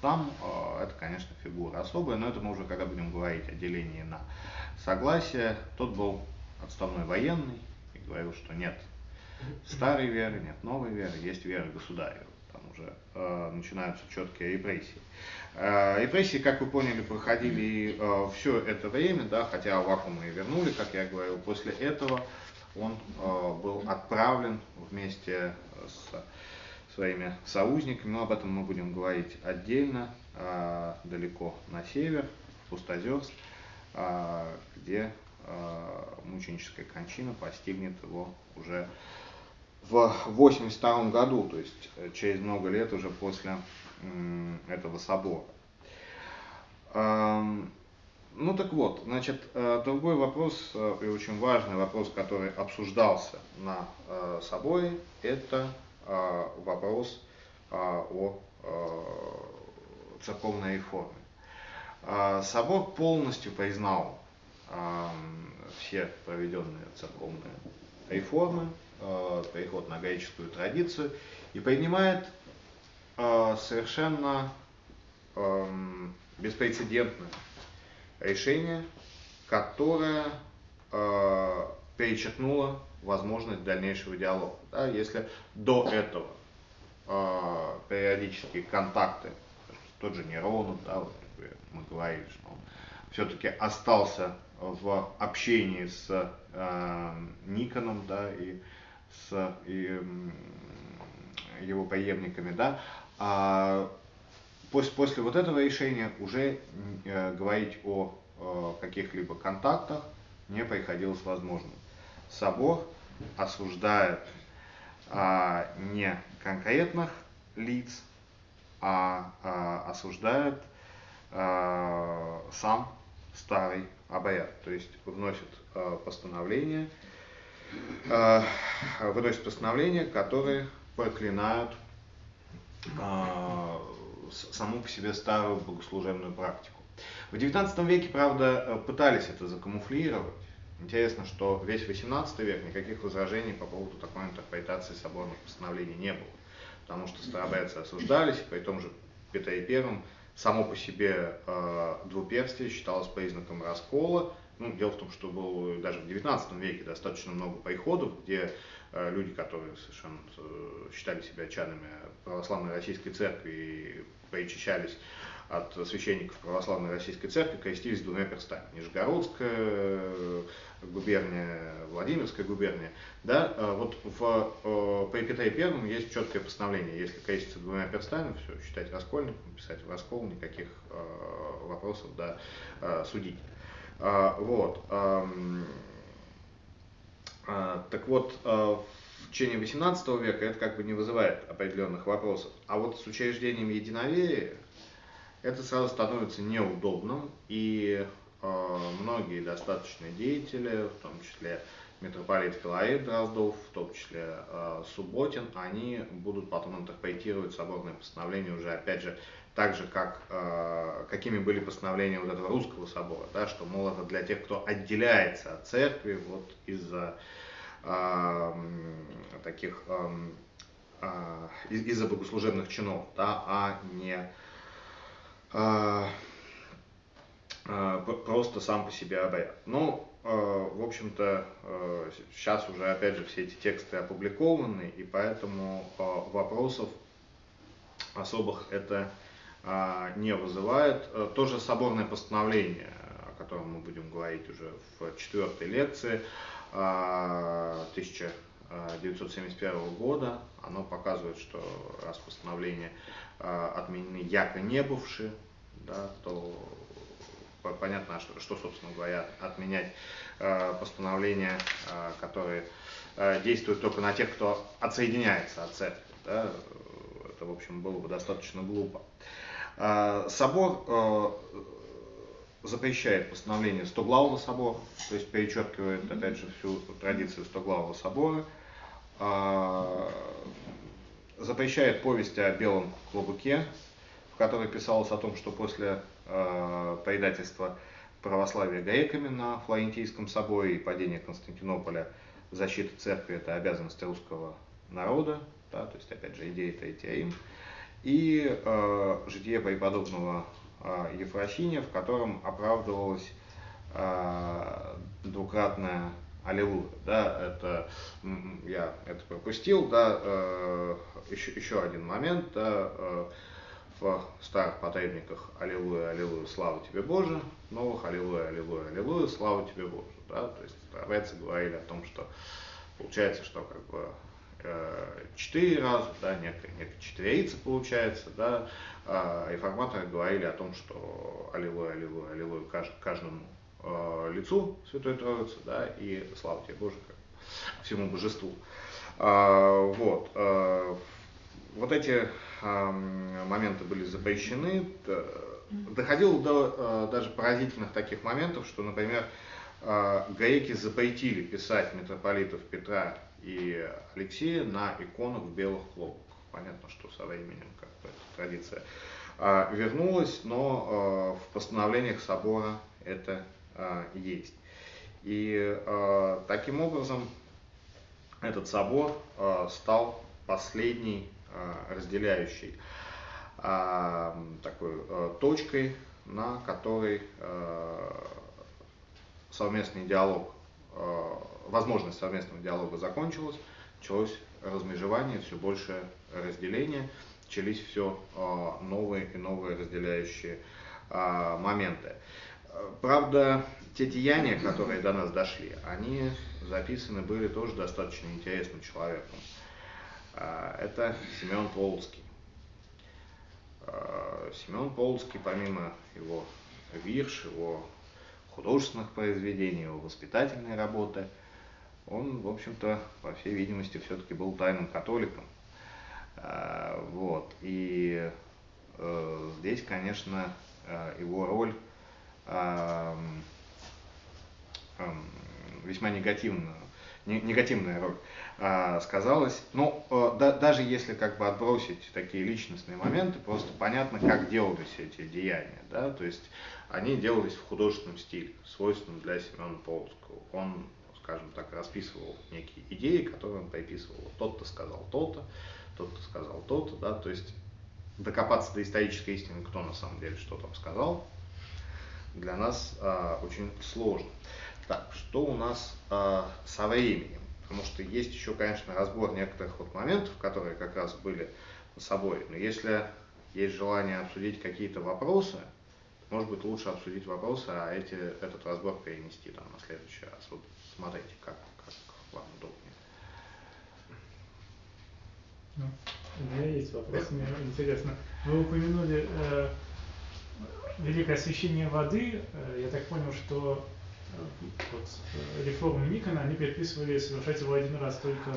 там э, это, конечно, фигура особая, но это мы уже когда будем говорить о делении на согласие. Тот был отставной военный и говорил, что нет старой веры, нет новой веры, есть вера государя уже э, начинаются четкие репрессии. Э, репрессии, как вы поняли, проходили э, все это время, да, хотя вакуумы и вернули, как я говорил, после этого он э, был отправлен вместе с своими союзниками, но об этом мы будем говорить отдельно, далеко на север, в Пустозерск, где мученическая кончина постигнет его уже в 82 году, то есть через много лет уже после этого собора. Ну так вот, значит, э, другой вопрос э, и очень важный вопрос, который обсуждался на соборе, это вопрос о церковной реформе. Собор полностью признал все проведенные церковные реформы, э, переход на греческую традицию и принимает э, совершенно э, беспрецедентное решение, которое э, перечеркнуло возможность дальнейшего диалога. Да, если до этого э, периодические контакты, тот же Неронов, да, вот, мы говорили, что он все-таки остался в общении с э, Никоном, да, и с и, его преемниками, да, а после, после вот этого решения уже э, говорить о э, каких-либо контактах не приходилось возможным. Собор осуждает а, не конкретных лиц, а, а осуждает а, сам старый обряд, то есть вносит а, постановление, а, выносит постановления, которые проклинают саму по себе старую богослужебную практику. В XIX веке, правда, пытались это закамуфлировать. Интересно, что весь XVIII век никаких возражений по поводу такой интерпретации соборных постановлений не было. Потому что старобрядцы осуждались, при том же Петре I само по себе э, двуперстие считалось признаком раскола. Ну, дело в том, что было даже в XIX веке достаточно много приходов, где э, люди, которые совершенно э, считали себя членами православной российской церкви и причащались от священников православной российской церкви, крестились двумя перстами. Нижегородская э, губерния, Владимирская губерния. Да, вот в, при Петре Первом есть четкое постановление, если креститься двумя перстами, все, считать раскольником, писать в раскол, никаких вопросов да, судить. Вот. Эм, так вот, в течение 18 века это как бы не вызывает определенных вопросов. А вот с учреждением единоверия это сразу становится неудобным, и многие достаточные деятели, в том числе митрополит Филарет Дроздов, в том числе Субботин, они будут потом интерпретировать соборное постановление уже, опять же, так же, как, э, какими были постановления вот этого русского собора, да, что, мол, это для тех, кто отделяется от церкви вот из-за э, таких, э, э, из-за богослужебных чинов, да, а не а, а, просто сам по себе обряд. Ну, а, в общем-то, сейчас уже, опять же, все эти тексты опубликованы, и поэтому вопросов особых это не вызывает. То же соборное постановление, о котором мы будем говорить уже в четвертой лекции, 1971 года, оно показывает, что раз постановление а, отменены яко не бывшие, да, то понятно, что, собственно говоря, отменять э, постановления, э, которые э, действуют только на тех, кто отсоединяется от церкви. Да, это, в общем, было бы достаточно глупо. Э, собор э, запрещает постановление Стоглавого собора, то есть перечеркивает, опять же, всю традицию Стоглавого собора. Э, запрещает повесть о белом клобуке, в которой писалось о том, что после э, предательства православия греками на Флорентийском соборе и падения Константинополя защита церкви – это обязанность русского народа, да, то есть, опять же, идея Третья Рим, и э, житие преподобного э, Ефросиния, в котором оправдывалась э, двукратная Аллилуйя, да, это я это пропустил, да, э, еще, еще один момент, да, э, в старых потребниках Аллилуйя, Аллилуйя, слава тебе Боже, новых Аллилуйя, Аллилуйя, Аллилуйя, слава тебе Боже, да, то есть старцы говорили о том, что получается, что как бы четыре раза, да, некая, некая четверица получается, да, а реформаторы говорили о том, что Аллилуйя, Аллилуйя, Аллилуйя каждому э, лицу Святой Троицы, да, и слава тебе Боже, как всему божеству. А, вот, а, вот эти а, моменты были запрещены. Доходило до а, даже поразительных таких моментов, что, например, а, греки запретили писать митрополитов Петра и Алексея на иконах в белых хлопках. Понятно, что со временем как бы эта традиция а, вернулась, но а, в постановлениях собора это а, есть. И таким образом этот собор стал последней разделяющей такой точкой, на которой совместный диалог, возможность совместного диалога закончилась, началось размежевание, все больше разделение, начались все новые и новые разделяющие моменты. Правда, те деяния, которые до нас дошли, они записаны были тоже достаточно интересным человеком. А, это Семен Полоцкий. А, Семен Полоцкий, помимо его вирш, его художественных произведений, его воспитательной работы, он, в общем-то, по всей видимости, все-таки был тайным католиком. А, вот. И э, здесь, конечно, э, его роль весьма негативная, негативная роль э, сказалась. Но э, да, даже если как бы отбросить такие личностные моменты, просто понятно, как делались эти деяния. Да? То есть они делались в художественном стиле, свойственном для Семена Полоцкого. Он скажем так, расписывал некие идеи, которые он приписывал. Тот-то сказал то-то, тот-то сказал то-то, да, то есть докопаться до исторической истины, кто на самом деле что там сказал, для нас а, очень сложно. Так, что у нас а, со временем? Потому что есть еще, конечно, разбор некоторых вот моментов, которые как раз были собой. Но если есть желание обсудить какие-то вопросы, может быть, лучше обсудить вопросы, а эти, этот разбор перенести там, на следующий раз. Вот смотрите, как, как вам удобнее. Ну, у меня есть вопрос, мне интересно. Вы упомянули э, великое освещение воды. Э, я так понял, что э, вот, э, реформы Никона, они предписывали совершать его один раз только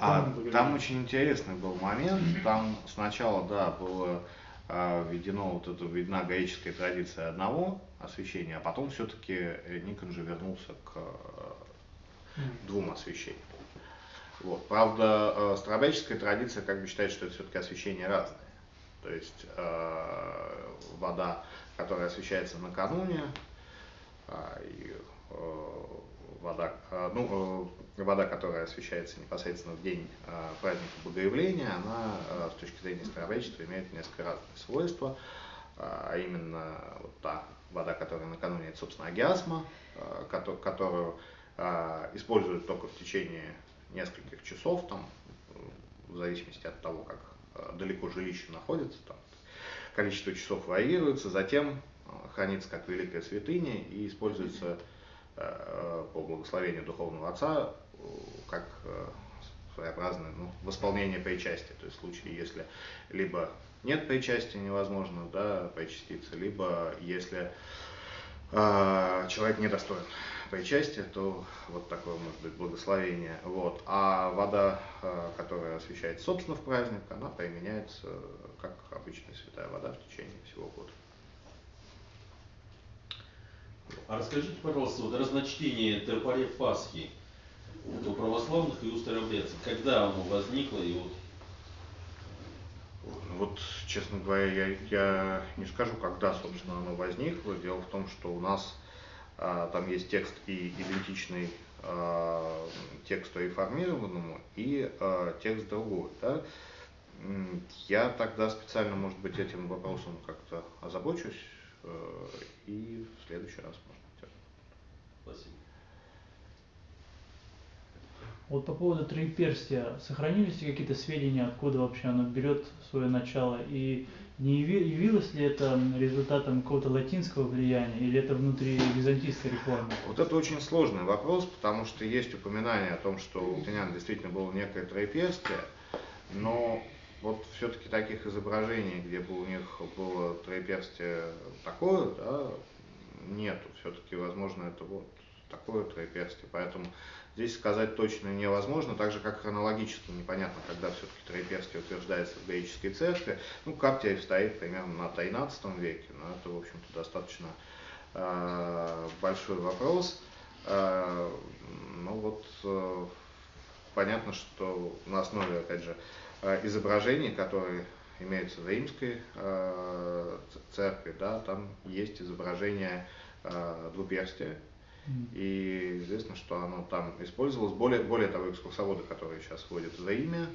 а, там очень интересный был момент. Там сначала, да, было введено вот это, введена греческая традиция одного освещения, а потом все-таки Никон же вернулся к двум освещениям. Вот. Правда, э, старобряческая традиция как бы считает, что это все-таки освещение разное. То есть э, вода, которая освещается накануне, э, и э, вода, э, ну, э, вода, которая освещается непосредственно в день э, праздника Богоявления, она э, с точки зрения старобрячества имеет несколько разные свойства, э, а именно вот та вода, которая накануне, это, собственно, агиасма, э, которую используют только в течение нескольких часов, там, в зависимости от того, как а, далеко жилище находится, там, количество часов варьируется, затем а, хранится как великая святыня и используется по благословению Духовного Отца как своеобразное ну, восполнение причастия. То есть в случае, если либо нет причастия, невозможно да, причаститься, либо если э, человек недостоин причастие, то вот такое может быть благословение. Вот. А вода, э, которая освещает собственно в праздник, она применяется как обычная святая вода в течение всего года. А расскажите, пожалуйста, вот разночтение тропарей Пасхи у православных и у старообрядцев, когда оно возникло и вот вот, честно говоря, я, я не скажу, когда, собственно, оно возникло. Дело в том, что у нас там есть текст и идентичный а, тексту реформированному и а, текст другой. Да? Я тогда специально, может быть, этим вопросом как-то озабочусь э, и в следующий раз, может быть. Спасибо. Вот по поводу троеперстия, сохранились ли какие-то сведения, откуда вообще оно берет свое начало и не явилось ли это результатом какого-то латинского влияния или это внутри византийской реформы? Вот это очень сложный вопрос, потому что есть упоминание о том, что у латинян действительно было некое троеперстие, но вот все-таки таких изображений, где бы у них было троеперстие такое, да, нету. Все-таки, возможно, это вот такое троеперстие. Поэтому Здесь сказать точно невозможно, так же как хронологически непонятно, когда все-таки троеперстие утверждается в греческой церкви. Ну, Каптиев стоит примерно на 13 веке, но это, в общем-то, достаточно э, большой вопрос. Э, ну вот, э, понятно, что на основе, опять же, э, изображений, которые имеются в римской э, церкви, да, там есть изображение э, двуперстия, и известно, что оно там использовалось. Более, более того, экскурсоводы, которые сейчас вводят за имя,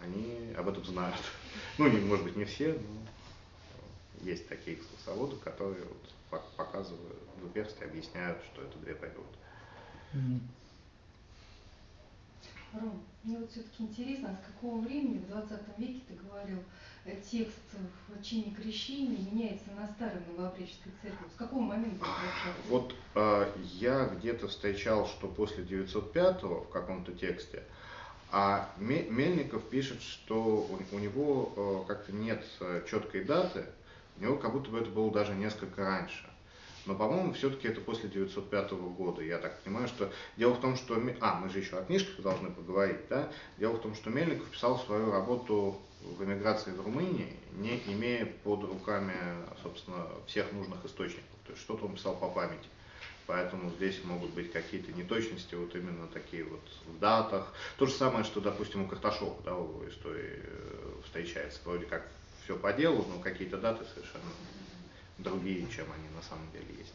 они об этом знают. Ну, не, может быть, не все, но есть такие экскурсоводы, которые вот показывают двуперстие, объясняют, что это две природы. Ром, мне вот все-таки интересно, с какого времени в 20 веке ты говорил, текст в чине крещения меняется на старой новообреческой церкви? С какого момента Вот э, я где-то встречал, что после 905 в каком-то тексте, а Мельников пишет, что у, у него э, как-то нет э, четкой даты, у него как будто бы это было даже несколько раньше. но, по-моему, все-таки это после 905 года. Я так понимаю, что дело в том, что... А, мы же еще о книжках должны поговорить, да? Дело в том, что Мельников писал свою работу в эмиграции в Румынии, не имея под руками, собственно, всех нужных источников. То есть что-то он писал по памяти. Поэтому здесь могут быть какие-то неточности, вот именно такие вот в датах. То же самое, что, допустим, у Карташова, да, в истории э, встречается. Вроде как все по делу, но какие-то даты совершенно другие, чем они на самом деле есть.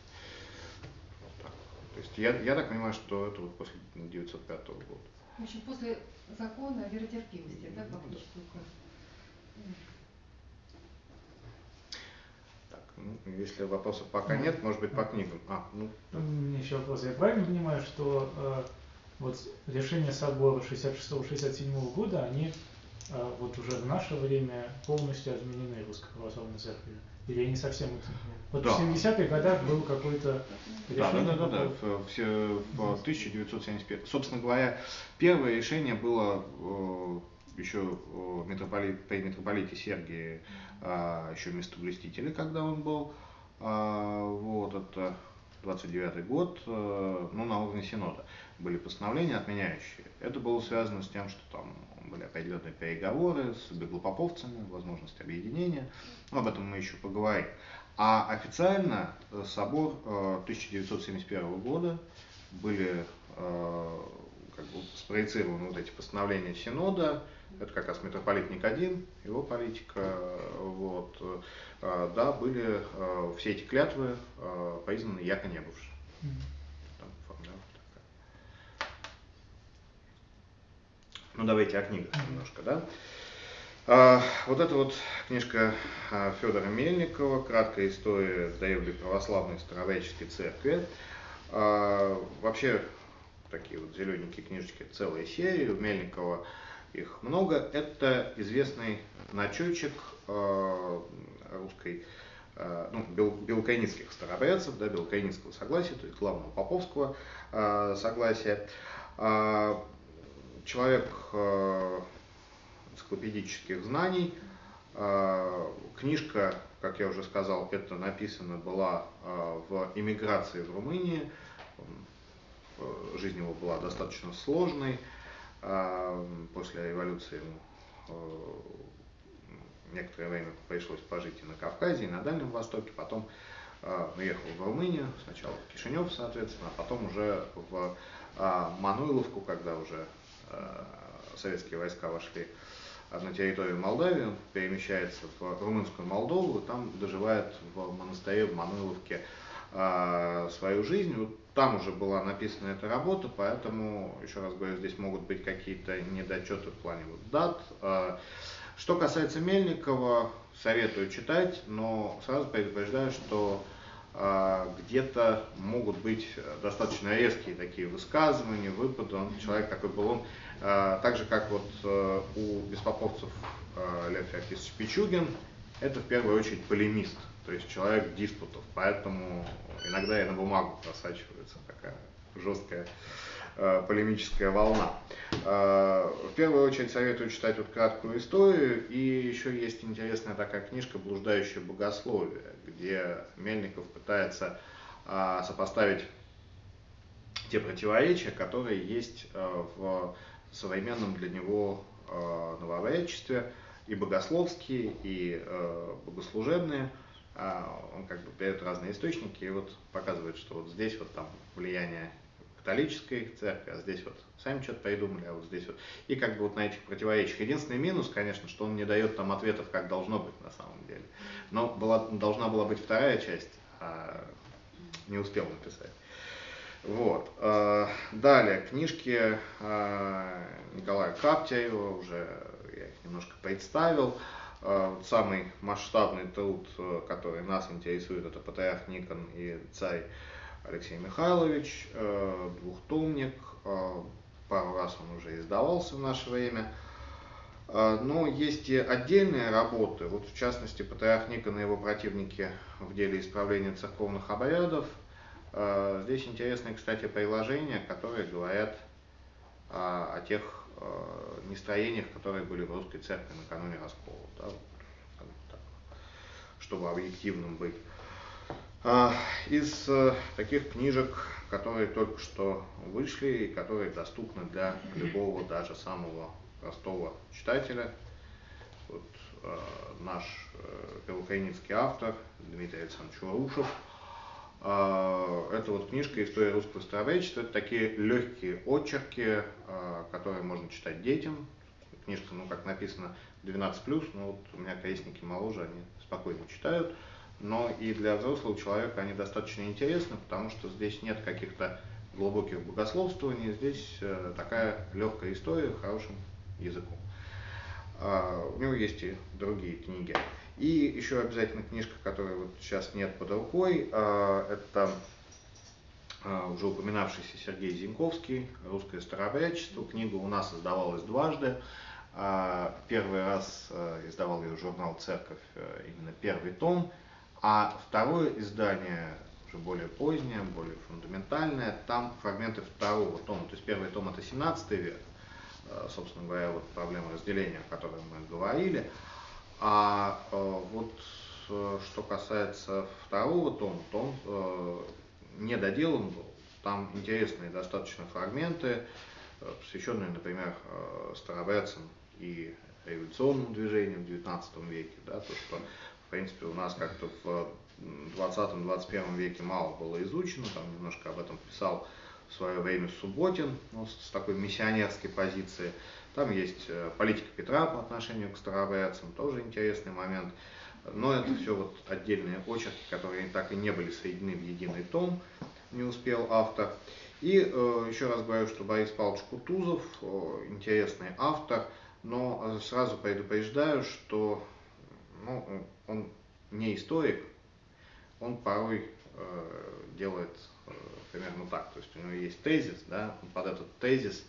Вот так. То есть я, я так понимаю, что это вот после 905 года. В общем, после закона о веротерпимости, да, фактически указ. Так, ну, если вопросов пока нет, может быть по книгам. А, ну. У меня еще вопрос. Я правильно понимаю, что э, вот решения собора 66-67 года, они э, вот уже в наше время полностью отменены Русской Православной Церковью? Или они совсем это... Вот да. в 70-х годах был какой-то решение... Да, да, да, да, в, в, в 1971. Собственно говоря, первое решение было э, еще митрополит, при митрополите Сергии а, еще местоблюстителя, когда он был. А, вот это 29 год, а, ну, на уровне Синода были постановления отменяющие. Это было связано с тем, что там были определенные переговоры с беглопоповцами, возможность объединения. Но об этом мы еще поговорим. А официально э, собор 1971 э, года были э, как бы спроецированы вот эти постановления Синода, это как раз митрополит Никодим, его политика, вот, да, были все эти клятвы признаны яко не бывшие. Ну давайте о книгах немножко, да. А, вот эта вот книжка а, Федора Мельникова «Краткая история древней православной старообрядческой церкви». А, вообще, такие вот зелененькие книжечки, целая серия, у Мельникова их много. Это известный начетчик а, русской, а, ну, бел, белокаинских старообрядцев, да, белокаинского согласия, то есть главного поповского а, согласия. А, человек э, энциклопедических знаний. Э, книжка, как я уже сказал, это написано была э, в эмиграции в Румынии. Жизнь его была достаточно сложной. После революции ему некоторое время пришлось пожить и на Кавказе, и на Дальнем Востоке, потом уехал в Румынию, сначала в Кишинев, соответственно, а потом уже в Мануиловку, когда уже Э, советские войска вошли на территорию Молдавии, он перемещается в румынскую Молдову, там доживает в монастыре в Мануиловке э, свою жизнь. Там уже была написана эта работа, поэтому, еще раз говорю, здесь могут быть какие-то недочеты в плане вот дат. Э, что касается Мельникова, советую читать, но сразу предупреждаю, что где-то могут быть достаточно резкие такие высказывания, выпады. Он человек такой был, он а, так же, как вот э, у беспоповцев э, Лев Феоктисович Пичугин, это в первую очередь полемист, то есть человек диспутов, поэтому иногда и на бумагу просачивается такая жесткая э, полемическая волна. В первую очередь советую читать вот краткую историю, и еще есть интересная такая книжка «Блуждающее богословие», где Мельников пытается сопоставить те противоречия, которые есть в современном для него э, новообрядчестве и богословские, и э, богослужебные. А он как бы берет разные источники и вот показывает, что вот здесь вот там влияние католической церкви, а здесь вот сами что-то придумали, а вот здесь вот. И как бы вот на этих противоречиях. Единственный минус, конечно, что он не дает там ответов, как должно быть на самом деле. Но была, должна была быть вторая часть, а не успел написать. Вот. Э, далее, книжки э, Николая Каптяева, уже я их немножко представил. Э, самый масштабный труд, который нас интересует, это Патриарх Никон и царь Алексей Михайлович, двухтомник, пару раз он уже издавался в наше время. Но есть и отдельные работы, вот в частности Патриарх Никон и его противники в деле исправления церковных обрядов – Э, здесь интересные, кстати, приложения, которые говорят о, тех э, нестроениях, которые были в русской церкви накануне раскола, да, так, чтобы объективным быть. А, из э, таких книжек, которые только что вышли и которые доступны для любого, даже самого простого читателя, вот э, наш э, белокаиницкий автор Дмитрий Александрович Варушев. Э, это вот книжка «История русского старовечества». Это такие легкие очерки, э, которые можно читать детям. Книжка, ну, как написано, 12+, но вот у меня крестники моложе, они спокойно читают но и для взрослого человека они достаточно интересны, потому что здесь нет каких-то глубоких богословствований, здесь э, такая легкая история хорошим языком. А, у него есть и другие книги. И еще обязательно книжка, которой вот сейчас нет под рукой, а, это а, уже упоминавшийся Сергей Зиньковский «Русское старообрядчество». Книга у нас издавалась дважды. Первый раз э, издавал ее журнал «Церковь», э, именно первый том – а второе издание, уже более позднее, более фундаментальное, там фрагменты второго тома. То есть первый том это 17 век, э, собственно говоря, вот проблема разделения, о которой мы говорили. А э, вот э, что касается второго тома, то он не доделан был. Там интересные достаточно фрагменты, посвященные, например, старобрядцам и революционным движениям в XIX веке, да, то, что принципе, у нас как-то в 20-21 веке мало было изучено, там немножко об этом писал в свое время Субботин, ну, с такой миссионерской позиции. Там есть э, политика Петра по отношению к старообрядцам, тоже интересный момент. Но это все вот отдельные очерки, которые так и не были соединены в единый том, не успел автор. И э, еще раз говорю, что Борис Павлович Кутузов э, интересный автор, но сразу предупреждаю, что ну, он не историк, он порой э, делает э, примерно так. То есть у него есть тезис, да, он под этот тезис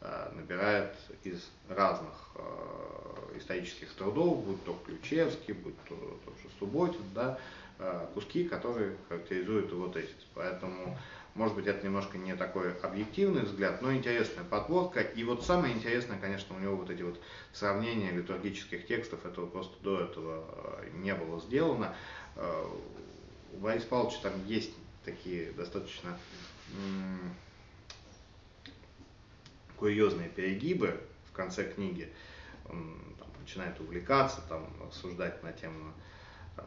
э, набирает из разных э, исторических трудов, будь то Ключевский, будь то тот же Субботин, да, э, куски, которые характеризуют его тезис. Поэтому может быть, это немножко не такой объективный взгляд, но интересная подводка. И вот самое интересное, конечно, у него вот эти вот сравнения литургических текстов, этого просто до этого э, не было сделано. Э, у Бориса Павловича там есть такие достаточно курьезные перегибы в конце книги. Он там, начинает увлекаться, там, рассуждать на тему там,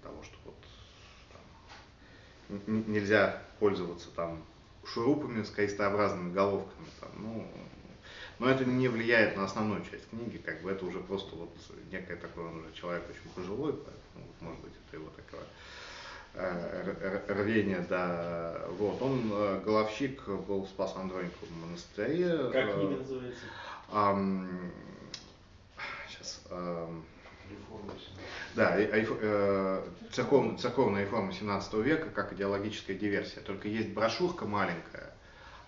того, что вот нельзя пользоваться там шурупами с крестообразными головками. Там, ну, но это не влияет на основную часть книги, как бы это уже просто вот некое такое, он уже человек очень пожилой, поэтому, может быть, это его такое э, рвение, да. Вот, он, э, головщик, был в Спас-Андрониковом монастыре. Как книга называется? Эм, сейчас. Эм, да, э, церковная, церковная реформа 17 века как идеологическая диверсия. Только есть брошюрка маленькая,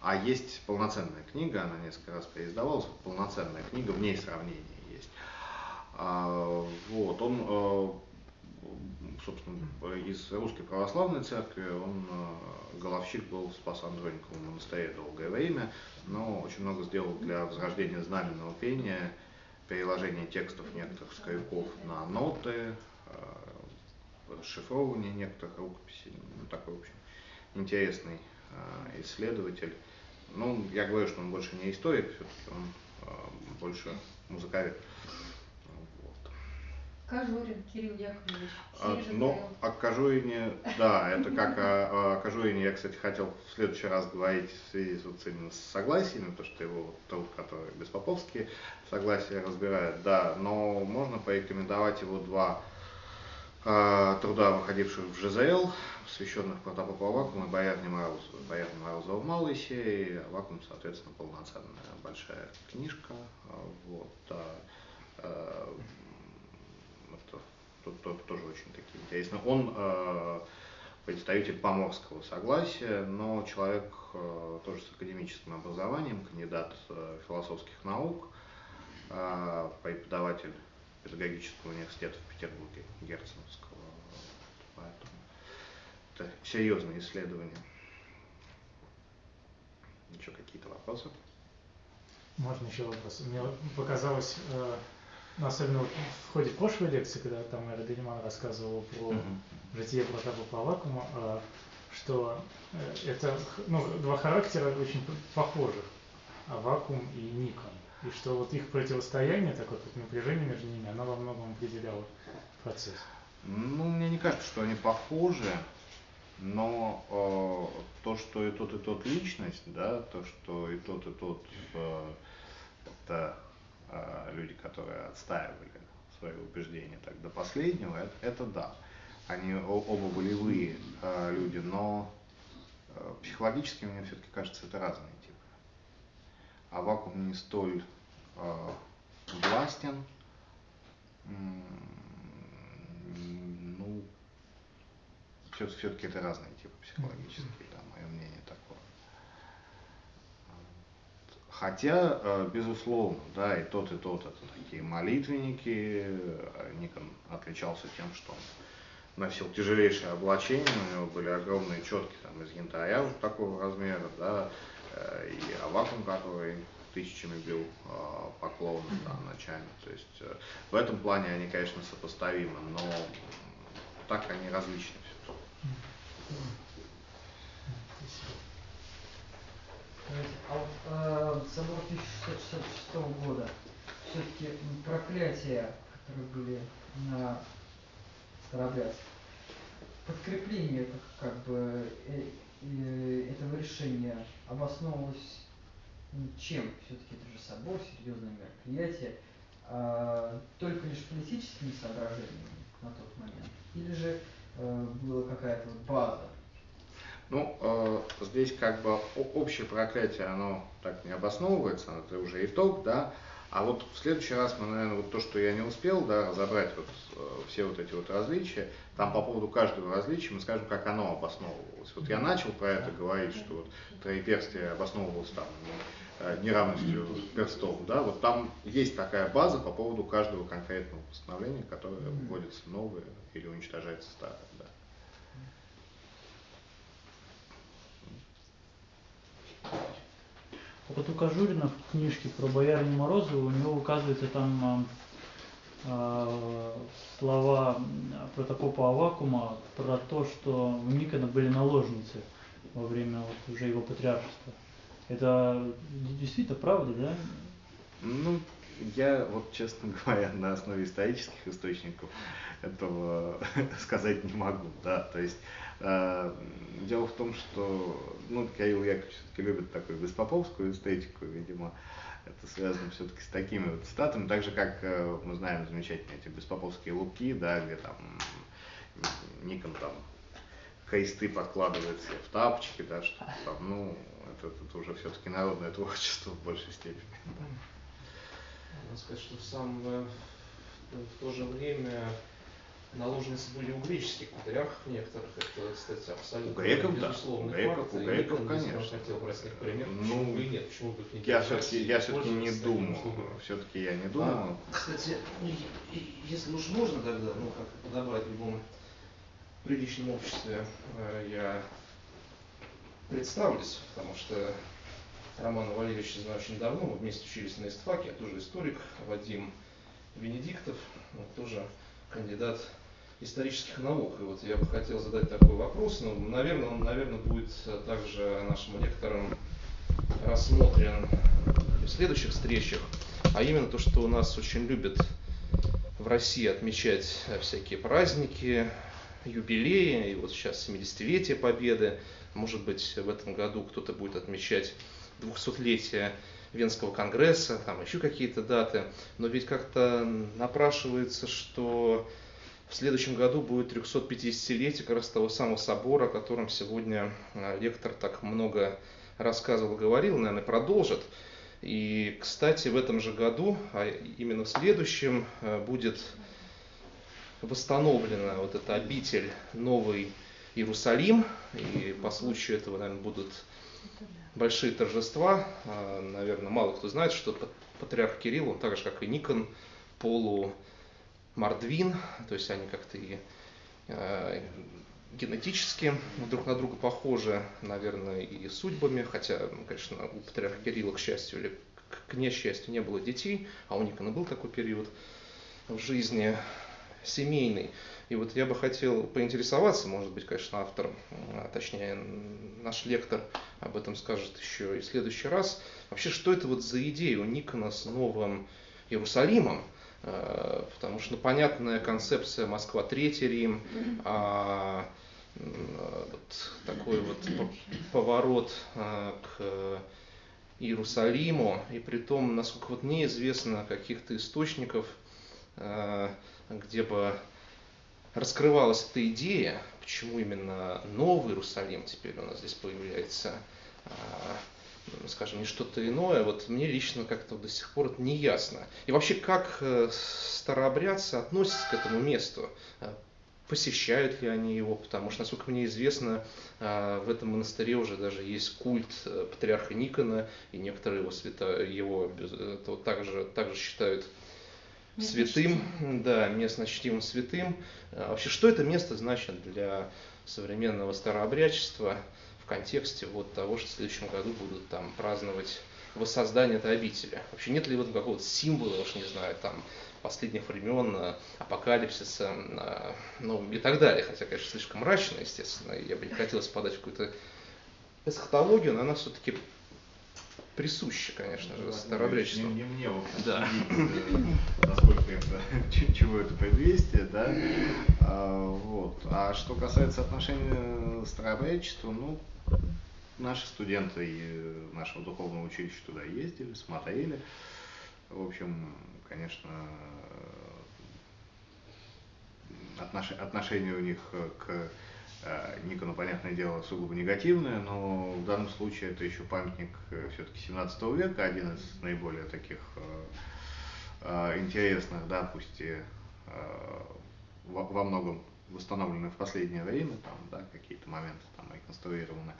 а есть полноценная книга, она несколько раз переиздавалась, полноценная книга, в ней сравнение есть. А, вот, он, э, собственно, из Русской Православной Церкви, он э, головщик был в Спас-Андрониковом монастыре долгое время, но очень много сделал для возрождения знаменного пения, переложение текстов некоторых скоряков на ноты, э, расшифровывание некоторых рукописей. Ну, такой, в общем, интересный э, исследователь. Ну, я говорю, что он больше не историк, все-таки он э, больше музыковед. Кожурин Кирилл Яковлевич. А, ну, о Кожурине, да, это как о, о Кожурине я, кстати, хотел в следующий раз говорить в связи с, вот, именно с согласиями, потому что его труд, который беспоповские согласия разбирает, да, но можно порекомендовать его два э, труда, выходивших в ЖЗЛ, посвященных протопопу Авакуму и Боярне Морозову. Боярне Морозова в малой серии, Авакум, соответственно, полноценная большая книжка. Вот, э, тут тоже очень такие интересно. Он э, представитель поморского согласия, но человек э, тоже с академическим образованием, кандидат э, философских наук, преподаватель педагогического университета в Петербурге, Герценовского. Поэтому это серьезное исследование. Еще какие-то вопросы? Можно еще вопрос? Мне показалось, ну, особенно вот в ходе прошлой лекции, когда там Эра Дениман рассказывал про uh-huh. житие Протапа Авакума, э, что э, это ну, два характера очень похожих, Авакум и Никон. И что вот их противостояние, такое вот напряжение между ними, оно во многом определяло процесс. Ну, мне не кажется, что они похожи, но э, то, что и тот, и тот личность, да, то, что и тот, и тот э, это люди, которые отстаивали свои убеждения так до последнего, это, это да. Они оба волевые э, люди, но э, психологически мне все-таки кажется, это разные типы. А вакуум не столь э, властен, ну, все-таки это разные типы психологические, да, мое мнение такое. Хотя, э, безусловно, да, и тот, и тот это такие молитвенники. Никон отличался тем, что он носил тяжелейшее облачение, у него были огромные четки там, из янтаря вот такого размера, да, э, и авакум, который тысячами бил э, поклоны да, ночами. То есть в этом плане они, конечно, сопоставимы, но так они различны все-таки. А вот э, собор 1666 года, все-таки проклятия, которые были на Старобрядск, подкрепление как, бы э, э, этого решения обосновывалось чем? Все-таки это же собор, серьезное мероприятие, а, только лишь политическими соображениями на тот момент? Или же э, была какая-то база ну, э, здесь как бы общее проклятие, оно так не обосновывается, это уже итог, да. А вот в следующий раз мы, наверное, вот то, что я не успел, да, разобрать вот э, все вот эти вот различия, там по поводу каждого различия мы скажем, как оно обосновывалось. Вот я начал про это говорить, что вот троеперстие обосновывалось там э, неравностью перстов, да, вот там есть такая база по поводу каждого конкретного постановления, которое вводится новое или уничтожается старое, да. Вот у Кожурина в книжке про боярню Морозову у него указывается там э, слова протопопа Авакума про то, что у Никона были наложницы во время вот уже его патриаршества. Это действительно правда, да? Ну, я вот, честно говоря, на основе исторических источников этого сказать не могу, да, то есть дело в том, что, ну, Кирилл Яковлевич все-таки любит такую беспоповскую эстетику, видимо, это связано все-таки с такими вот цитатами, так же, как э, мы знаем замечательные эти беспоповские луки, да, где там Никон там кресты подкладывает себе в тапочки, да, что там, ну, это, это уже все-таки народное творчество в большей степени. Надо сказать, что в, сам, в то же время наложницы были у греческих патриархов некоторых, это, кстати, абсолютно у греков, безусловно, да. греков, факт. у греков, и конечно. Хотел брать них пример, ну, почему и нет, почему бы их не Я все-таки, я все-таки не думаю, все-таки я не думаю. А, кстати, ну, если уж можно тогда, ну, как подобрать в любом приличном обществе, э, я представлюсь, потому что Романа Валерьевича знаю очень давно, мы вместе учились на истфаке, я тоже историк, Вадим Венедиктов, тоже кандидат исторических наук. И вот я бы хотел задать такой вопрос, но, наверное, он, наверное, будет также нашим лекторам рассмотрен в следующих встречах, а именно то, что у нас очень любят в России отмечать всякие праздники, юбилеи, и вот сейчас 70-летие Победы, может быть, в этом году кто-то будет отмечать 200-летие Венского конгресса, там еще какие-то даты, но ведь как-то напрашивается, что в следующем году будет 350-летие как раз того самого собора, о котором сегодня э, лектор так много рассказывал, говорил, наверное, продолжит. И, кстати, в этом же году, а именно в следующем, э, будет восстановлена вот эта обитель Новый Иерусалим. И по случаю этого, наверное, будут большие торжества. Э, наверное, мало кто знает, что патриарх Кирилл, он так же, как и Никон, полу мордвин, то есть они как-то и э, генетически друг на друга похожи, наверное, и судьбами, хотя, ну, конечно, у патриарха Кирилла, к счастью или к несчастью, не было детей, а у Никона был такой период в жизни. семейный. И вот я бы хотел поинтересоваться, может быть, конечно, автор, а точнее наш лектор об этом скажет еще и в следующий раз. Вообще, что это вот за идея у Никона с Новым Иерусалимом? Э, потому что ну, понятная концепция Москва Третий Рим, а вот такой вот поворот э, к Иерусалиму, и при том, насколько вот мне известно каких-то источников, э, где бы раскрывалась эта идея, почему именно Новый Иерусалим теперь у нас здесь появляется, скажем, не что-то иное, вот мне лично как-то до сих пор это не ясно. И вообще, как э, старообрядцы относятся к этому месту? Э, посещают ли они его? Потому что, насколько мне известно, э, в этом монастыре уже даже есть культ патриарха Никона, и некоторые его, свято, его это также, также считают святым, да, местно чтимым святым. Вообще, что это место значит для современного старообрядчества? В контексте вот того, что в следующем году будут там праздновать воссоздание этой обители. Вообще нет ли в этом какого-то символа, уж не знаю, там, последних времен, э, апокалипсиса, э, ну и так далее. Хотя, конечно, слишком мрачно, естественно, я бы не хотел спадать в какую-то эсхатологию, но она все-таки присуща, конечно же, старообрядчеству. Не, не мне, в общем, да. судить, э, насколько это, чего это предвестие, да. А, вот. а что касается отношения старообрядчества, ну, Наши студенты нашего духовного училища туда ездили, смотрели. В общем, конечно, отношение у них к Никону, понятное дело, сугубо негативное, но в данном случае это еще памятник э, все-таки 17 века, один из наиболее таких э, интересных, да, пусть и во многом восстановлены в последнее время, там, да, какие-то моменты там реконструированы.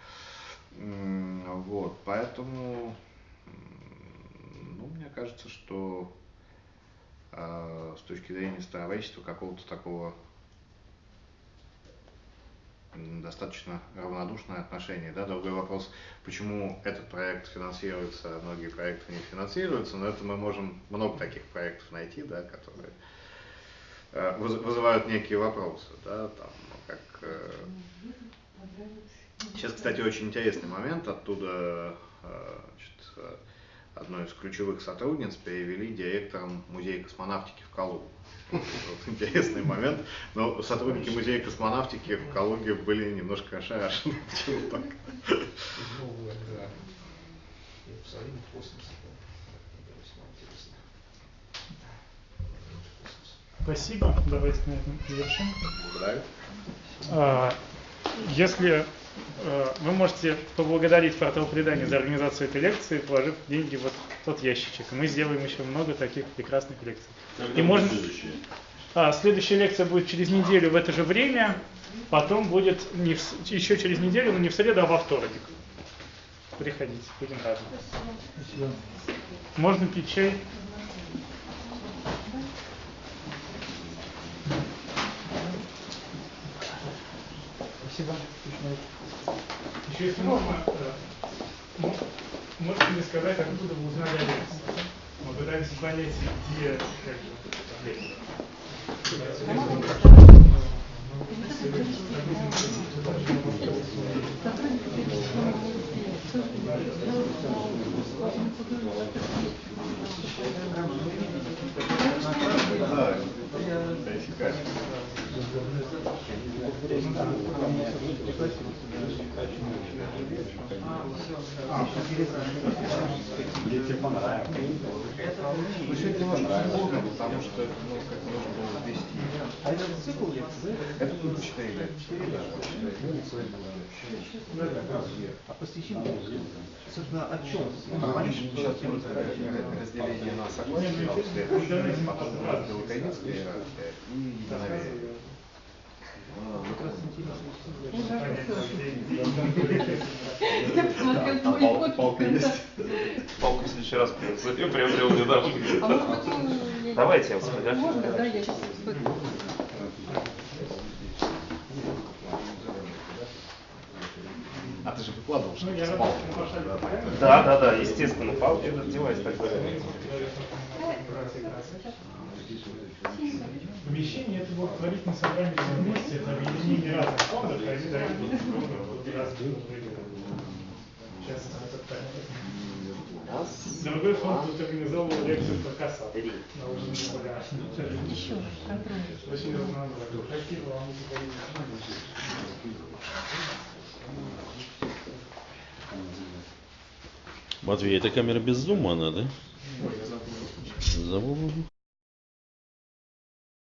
Вот, поэтому, ну, мне кажется, что э, с точки зрения старовечества какого-то такого достаточно равнодушное отношение. Да? Другой вопрос, почему этот проект финансируется, а многие проекты не финансируются, но это мы можем много таких проектов найти, да, которые э, вызывают некие вопросы. Да? Там, ну, как, э, Сейчас, кстати, очень интересный момент. Оттуда э, значит, одной из ключевых сотрудниц перевели директором музея космонавтики в Калугу. Вот интересный момент. Но сотрудники музея космонавтики в Калуге были немножко ошарашены. Почему так? Спасибо. Давайте на этом завершим. Благодарю. А, если вы можете поблагодарить портал предания за организацию этой лекции, положив деньги вот в тот ящичек. мы сделаем еще много таких прекрасных лекций. Когда и можно... следующая? А, следующая лекция будет через неделю в это же время, потом будет не в... еще через неделю, но не в среду, а во вторник. Приходите, будем рады. Спасибо. Можно пить чай? Спасибо. Еще если можно, можете мне сказать, откуда вы узнали о лекции? Мы пытаемся понять, где как Дети понравилось. Ну, сегодня понравилось, потому что, ну, как нужно было ввести. А это цикл Это было 4 лет. 4 лет. А посещение, собственно, о чем? Сейчас разделение на согласие, потом Белоконецкая и Единоверие. Палка есть. Палку в следующий раз приобрел недавно. Давайте я вас Можно, да, я сейчас А ты же выкладывал, что ну, с палкой. Да, да, да, естественно, палки этот девайс так говорят. Синька. помещении, это благотворительное собрание все вместе, это объединение разных фондов, а они дают друг выгоды. Сейчас это так. Другой фонд тут организовал лекцию про на уровне поля. Еще контроль. Очень разнообразно. Какие вам Матвей, это камера без зума она, да? Забыл.